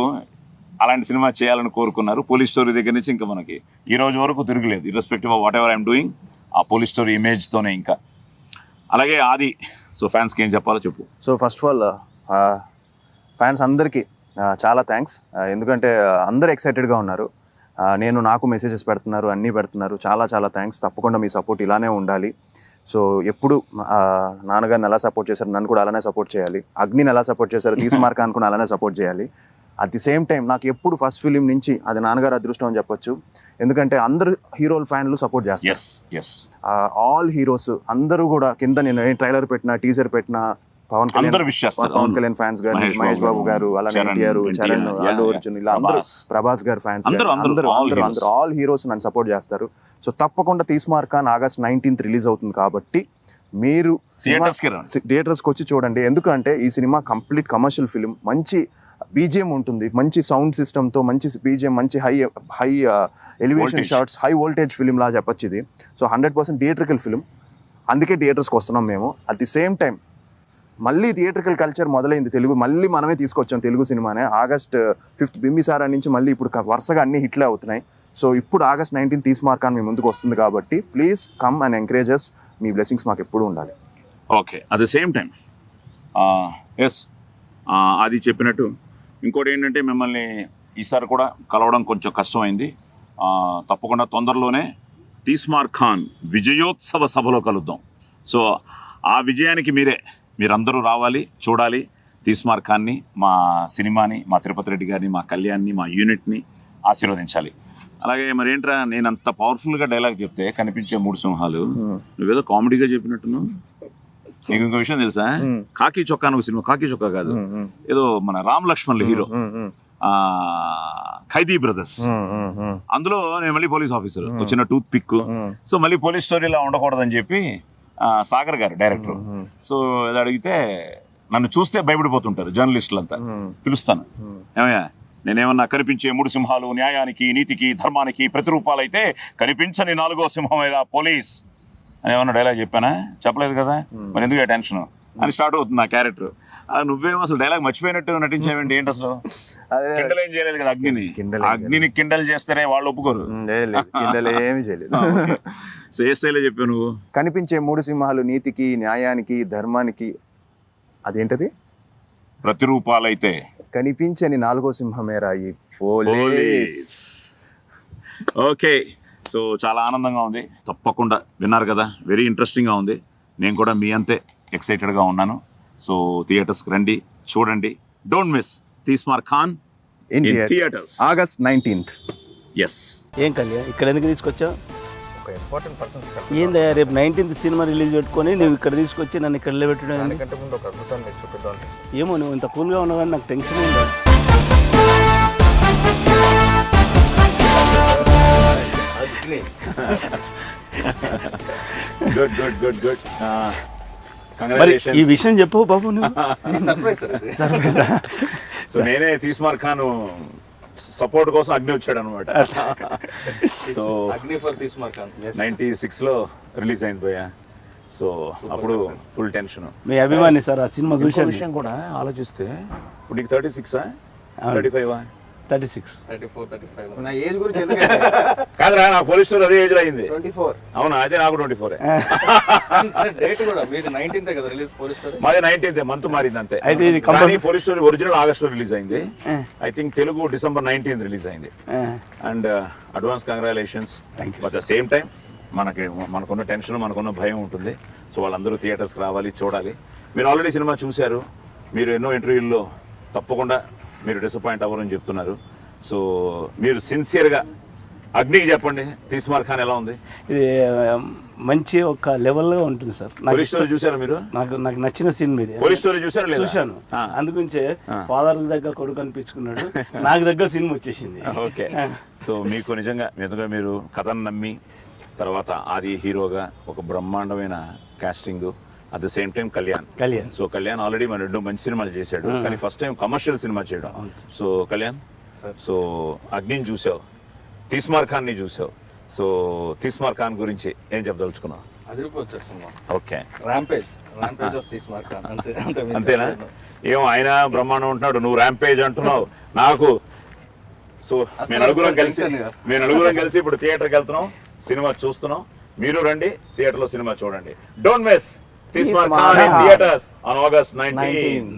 అలాంటి సినిమా చేయాలని కోరుకున్నారు. పోలీస్ స్టోరీ దగ్గర నుంచి ఇంకా మనకి ఈ రోజు వరకు తిరగలేదు. Irrespective of whatever I'm doing ఆ పోలీస్ స్టోరీ ఇమేజ్తోనే ఇంకా. అలాగే ఆది సో ఫ్యాన్స్కి ఏం చెప్పాలో చెప్పు. So first of all fans అందరికీ చాలా థ్యాంక్స్ ఎందుకంటే అందరూ ఎక్సైటెడ్గా ఉన్నారు. నేను నాకు మెసేజెస్ పెడుతున్నారు అన్నీ పెడుతున్నారు. చాలా చాలా థ్యాంక్స్ తప్పకుండా మీ సపోర్ట్ ఇలానే ఉండాలి. సో ఎప్పుడు నాన్నగారిని ఎలా సపోర్ట్ చేశారు నన్ను కూడా అలానే సపోర్ట్ చేయాలి. అగ్నిని ఎలా సపోర్ట్ చేశారు తీసుమార్క్ అనుకుని అలానే సపోర్ట్ చేయాలి. అట్ ది సేమ్ టైం నాకు ఎప్పుడు ఫస్ట్ ఫిలిం నుంచి అది నాన్నగారు అదృష్టం అని చెప్పొచ్చు ఎందుకంటే అందరు హీరోల ఫ్యాన్లు సపోర్ట్ చేస్తారు ఆల్ హీరోస్ అందరూ కూడా కింద నేను ట్రైలర్ పెట్టిన టీజర్ పెట్టిన పవన్ కళ్యాణ్ పవన్. కళ్యాణ్ ఫ్యాన్స్ గారు మహేష్ బాబు గారు అలానే ఎన్టీఆర్ చరణ్ అల్లు. అర్జున్ ఇలా అందరూ ప్రభాస్. గారు ఫ్యాన్స్ అందరూ, అందరూ. అందరూ ఆల్ హీరోస్ నన్ను సపోర్ట్ చేస్తారు సో తప్పకుండా తీస్మార్కాన్ ఆగస్ట్ నైన్టీన్త్ రిలీజ్ అవుతుంది కాబట్టి మీరు. థియేటర్స్కి వచ్చి చూడండి. ఎందుకంటే ఈ సినిమా కంప్లీట్ కమర్షియల్ ఫిలిం. మంచి బీజిఎం ఉంటుంది. మంచి సౌండ్ సిస్టమ్తో మంచి బీజిఎం మంచి high high elevation. Shots high voltage film లా చెప్పొచ్చు ఇది. So hundred percent theatrical film అందుకే థియేటర్స్కి వస్తున్నాం మేము. అట్ ది సేమ్ టైం మళ్ళీ థియేట్రికల్ కల్చర్ మొదలైంది. తెలుగు మళ్ళీ మనమే తీసుకొచ్చాం తెలుగు సినిమానే. ఆగస్ట్ ఫిఫ్త్ బింబిసారా నుంచి మళ్ళీ ఇప్పుడు వరుసగా అన్ని హిట్లే అవుతున్నాయి. సో ఇప్పుడు ఆగస్ట్ నైన్టీన్ తీసి మార్కాన్ మీ ముందుకు వస్తుంది కాబట్టి ప్లీజ్ కమ్ అండ్ ఎంకరేజెస్ మీ బ్లెస్సింగ్స్ మాకు ఎప్పుడు ఉండాలి. Okay. At the same time yes అది చెప్పినట్టు ఇంకోటి ఏంటంటే మిమ్మల్ని ఈసారి కూడా కలవడం కొంచెం కష్టమైంది. తప్పకుండా తొందరలోనే తీస్మార్ ఖాన్ విజయోత్సవ సభలో కలుద్దాం. సో ఆ విజయానికి మీరే మీరందరూ రావాలి చూడాలి. తీస్మార్ ఖాన్ని మా సినిమాని మా తిరుపతి రెడ్డి గారిని మా కళ్యాణ్ని మా యూనిట్ని ఆశీర్వదించాలి. అలాగే మరి ఏంట్రా నేను అంత పవర్ఫుల్గా డైలాగ్ చెప్తే కనిపించే మూడు సింహాలు. నువ్వేదో కామెడీగా చెప్పినట్టున్నావు? నీకు ఇంకో విషయం తెలుసా. కాకి చొక్కా అని ఒక సినిమా కాకి చొక్కా కాదు. ఏదో మన రామ్ లక్ష్మణ్ హీరో. ఖైదీ బ్రదర్స్. అందులో నేను మళ్ళీ పోలీస్ ఆఫీసర్. వచ్చిన టూత్ పిక్ సో మళ్ళీ పోలీస్ స్టోరీలా ఉండకూడదని చెప్పి సాగర్ గారు డైరెక్టర్. సో ఇది అడిగితే నన్ను చూస్తే భయపడిపోతుంటారు జర్నలిస్టులంతా. పిలుస్తాను. ఏమయ్యా నేనేమన్నా కనిపించే మూడు సింహాలు న్యాయానికి నీతికి ధర్మానికి ప్రతిరూపాలైతే కనిపించని నాలుగో సింహమేదా పోలీస్. అని ఏమన్నా డైలాగ్ చెప్పానా? చెప్పలేదు కదా? మరి ఎందుకు టెన్షన్? అని స్టార్ట్ అవుతుంది నా క్యారెక్టర్. నువ్వేమో అసలు డైలాగ్ మర్చిపోయినట్టు నటించావేంటి ఏంటి అసలు? అదే. కిండల్ ఏం చేయలేదు కదా అగ్నిని? అగ్నిని కిండల్ చేస్తేనే వాళ్ళు ఒప్పుకోరు. ఏమి చేయలేదు. సో ఏ స్టైల్లో చెప్పావు నువ్వు? కనిపించే మూడు సింహాలు నీతికి న్యాయానికి ధర్మానికి అదేంటది? ప్రతిరూపాలైతే. కనిపించని నాలుగో సింహమేరా ఈ పోలీస్. ఓకే. సో చాలా ఆనందంగా ఉంది. తప్పకుండా విన్నారు కదా. వెరీ ఇంట్రెస్టింగ్గా ఉంది. నేను కూడా మీ అంతే ఎక్సైటెడ్గా ఉన్నాను. సో థియేటర్స్కి రండి చూడండి. Don't miss Teesmar Khan in theatres. August nineteenth yes ఏం కళ్యాణ్ ఇక్కడ ఎందుకు తీసుకొచ్చావు ఒక ఇంపార్టెంట్ పర్సన్స్ ఏందయ్యా రేపు నైన్టీన్త్ సినిమా రిలీజ్ పెట్టుకొని నువ్వు ఇక్కడ తీసుకొచ్చి నన్ను ఇక్కడ ఏంది? ముందు ఒక చూపిద్దాం అనిపిస్తుంది ఏమో నువ్వు ఇంత కూల్గా ఉన్నావు కానీ నాకు టెన్షన్ ఉంది గుడ్ గుడ్ గుడ్ గుడ్ మరి ఈ విషయం చెప్పు బాబు నువ్వు. సర్ప్రైజ్ సో నేనే తీస్మార్ ఖాన్ సపోర్ట్ కోసం అగ్ని వచ్చాడు అనమాట so Agni for Teesmar Khan ninety సిక్స్లో రిలీజ్ అయింది భయ్య. సో అప్పుడు ఫుల్ టెన్షన్ మీ అభిమాని సార్ ఆ సినిమా చూశాను విషయం కూడా ఆలోచిస్తే ఇప్పుడు నీకు thirty సిక్సా thirty five thirty six. Thirty four thirty five. నా ఏజ్ గురించి కాదురా నా పోలీస్ స్టోర్ అదే ఏజ్ అయింది. Twenty four. అవునా అదే నాకు ట్వంటీ ఫోర్. సార్ డేట్ కూడా మీది నైన్టీన్త్ కదా రిలీజ్ పోలీస్ స్టోరీ? మాది నైన్టీన్త్ మంత్ మారింది అంతే. అయితే ఇది కంపల్సరీ పోలీస్ స్టోరీ ఒరిజినల్ ఆగస్ట్లో రిలీజ్ అయింది. I think Telugu December nineteenth release అయింది. And advance congratulations but the same time మనకి మనకున్న టెన్షన్ మనకున్న భయం ఉంటుంది. సో వాళ్ళందరూ థియేటర్స్కి రావాలి చూడాలి. మీరు ఆల్రెడీ సినిమా చూశారు. మీరు ఎన్నో ఇంటర్వ్యూల్లో తప్పకుండా మీరు డిసప్పాయింట్ అవ్వరని చెప్తున్నారు. సో మీరు సిన్సియర్గా అగ్నికి చెప్పండి. తీస్మార్ ఖాన్ ఎలా ఉంది? ఇది ఆ, మంచి ఒక లెవెల్గా ఉంటుంది సార్. నాకు పోలీస్ స్టోరీ చూసారా మీరు? నాకు నాకు నచ్చిన పోలీస్ స్టోరీ చూసారా లేదా? చూశాను. ఆ. అందుగురించే ఫాదర్ దగ్గర కొడుకు అనిపించుకున్నాడు. నాకు దగ్గర సినిమా వచ్చేసింది. ఓకే. సో మీకు నిజంగా నిజంగా మీరు కథను నమ్మి తర్వాత ఆది హీరోగా ఒక బ్రహ్మాండమైన casting at the same time Kalyan Kalyan so Kalyan already మన రెండు మంచి సినిమాలు చేశాడు. కానీ ఫస్ట్ టైం కమర్షియల్ సినిమా చేయడం. సో కళ్యాణ్ సో అగ్నిని చూసావు. తీస్మార్ ఖాన్ని చూసావు. సో తీస్మార్ ఖాన్ గురించి ఏం చెప్పదలుచుకున్నావు? అదిరిపోవచ్చు cinema. Okay. Rampage rampage of Teesmar Khan అంతే అంతే మించి అంతేనా. ఏమో ఆయన బ్రహ్మాండం ఉంటున్నాడు. నువ్వు ర్యాంపేజ్ అంటున్నావు. నాకు సో మేము నలుగురం కలిసి. మేము నలుగురం కలిసి ఇప్పుడు థియేటర్కి వెళ్తున్నాం. సినిమా చూస్తున్నాం. మీరు రండి. థియేటర్లో సినిమా చూడండి. Don't miss This one Markhan in theaters on August 19. 19.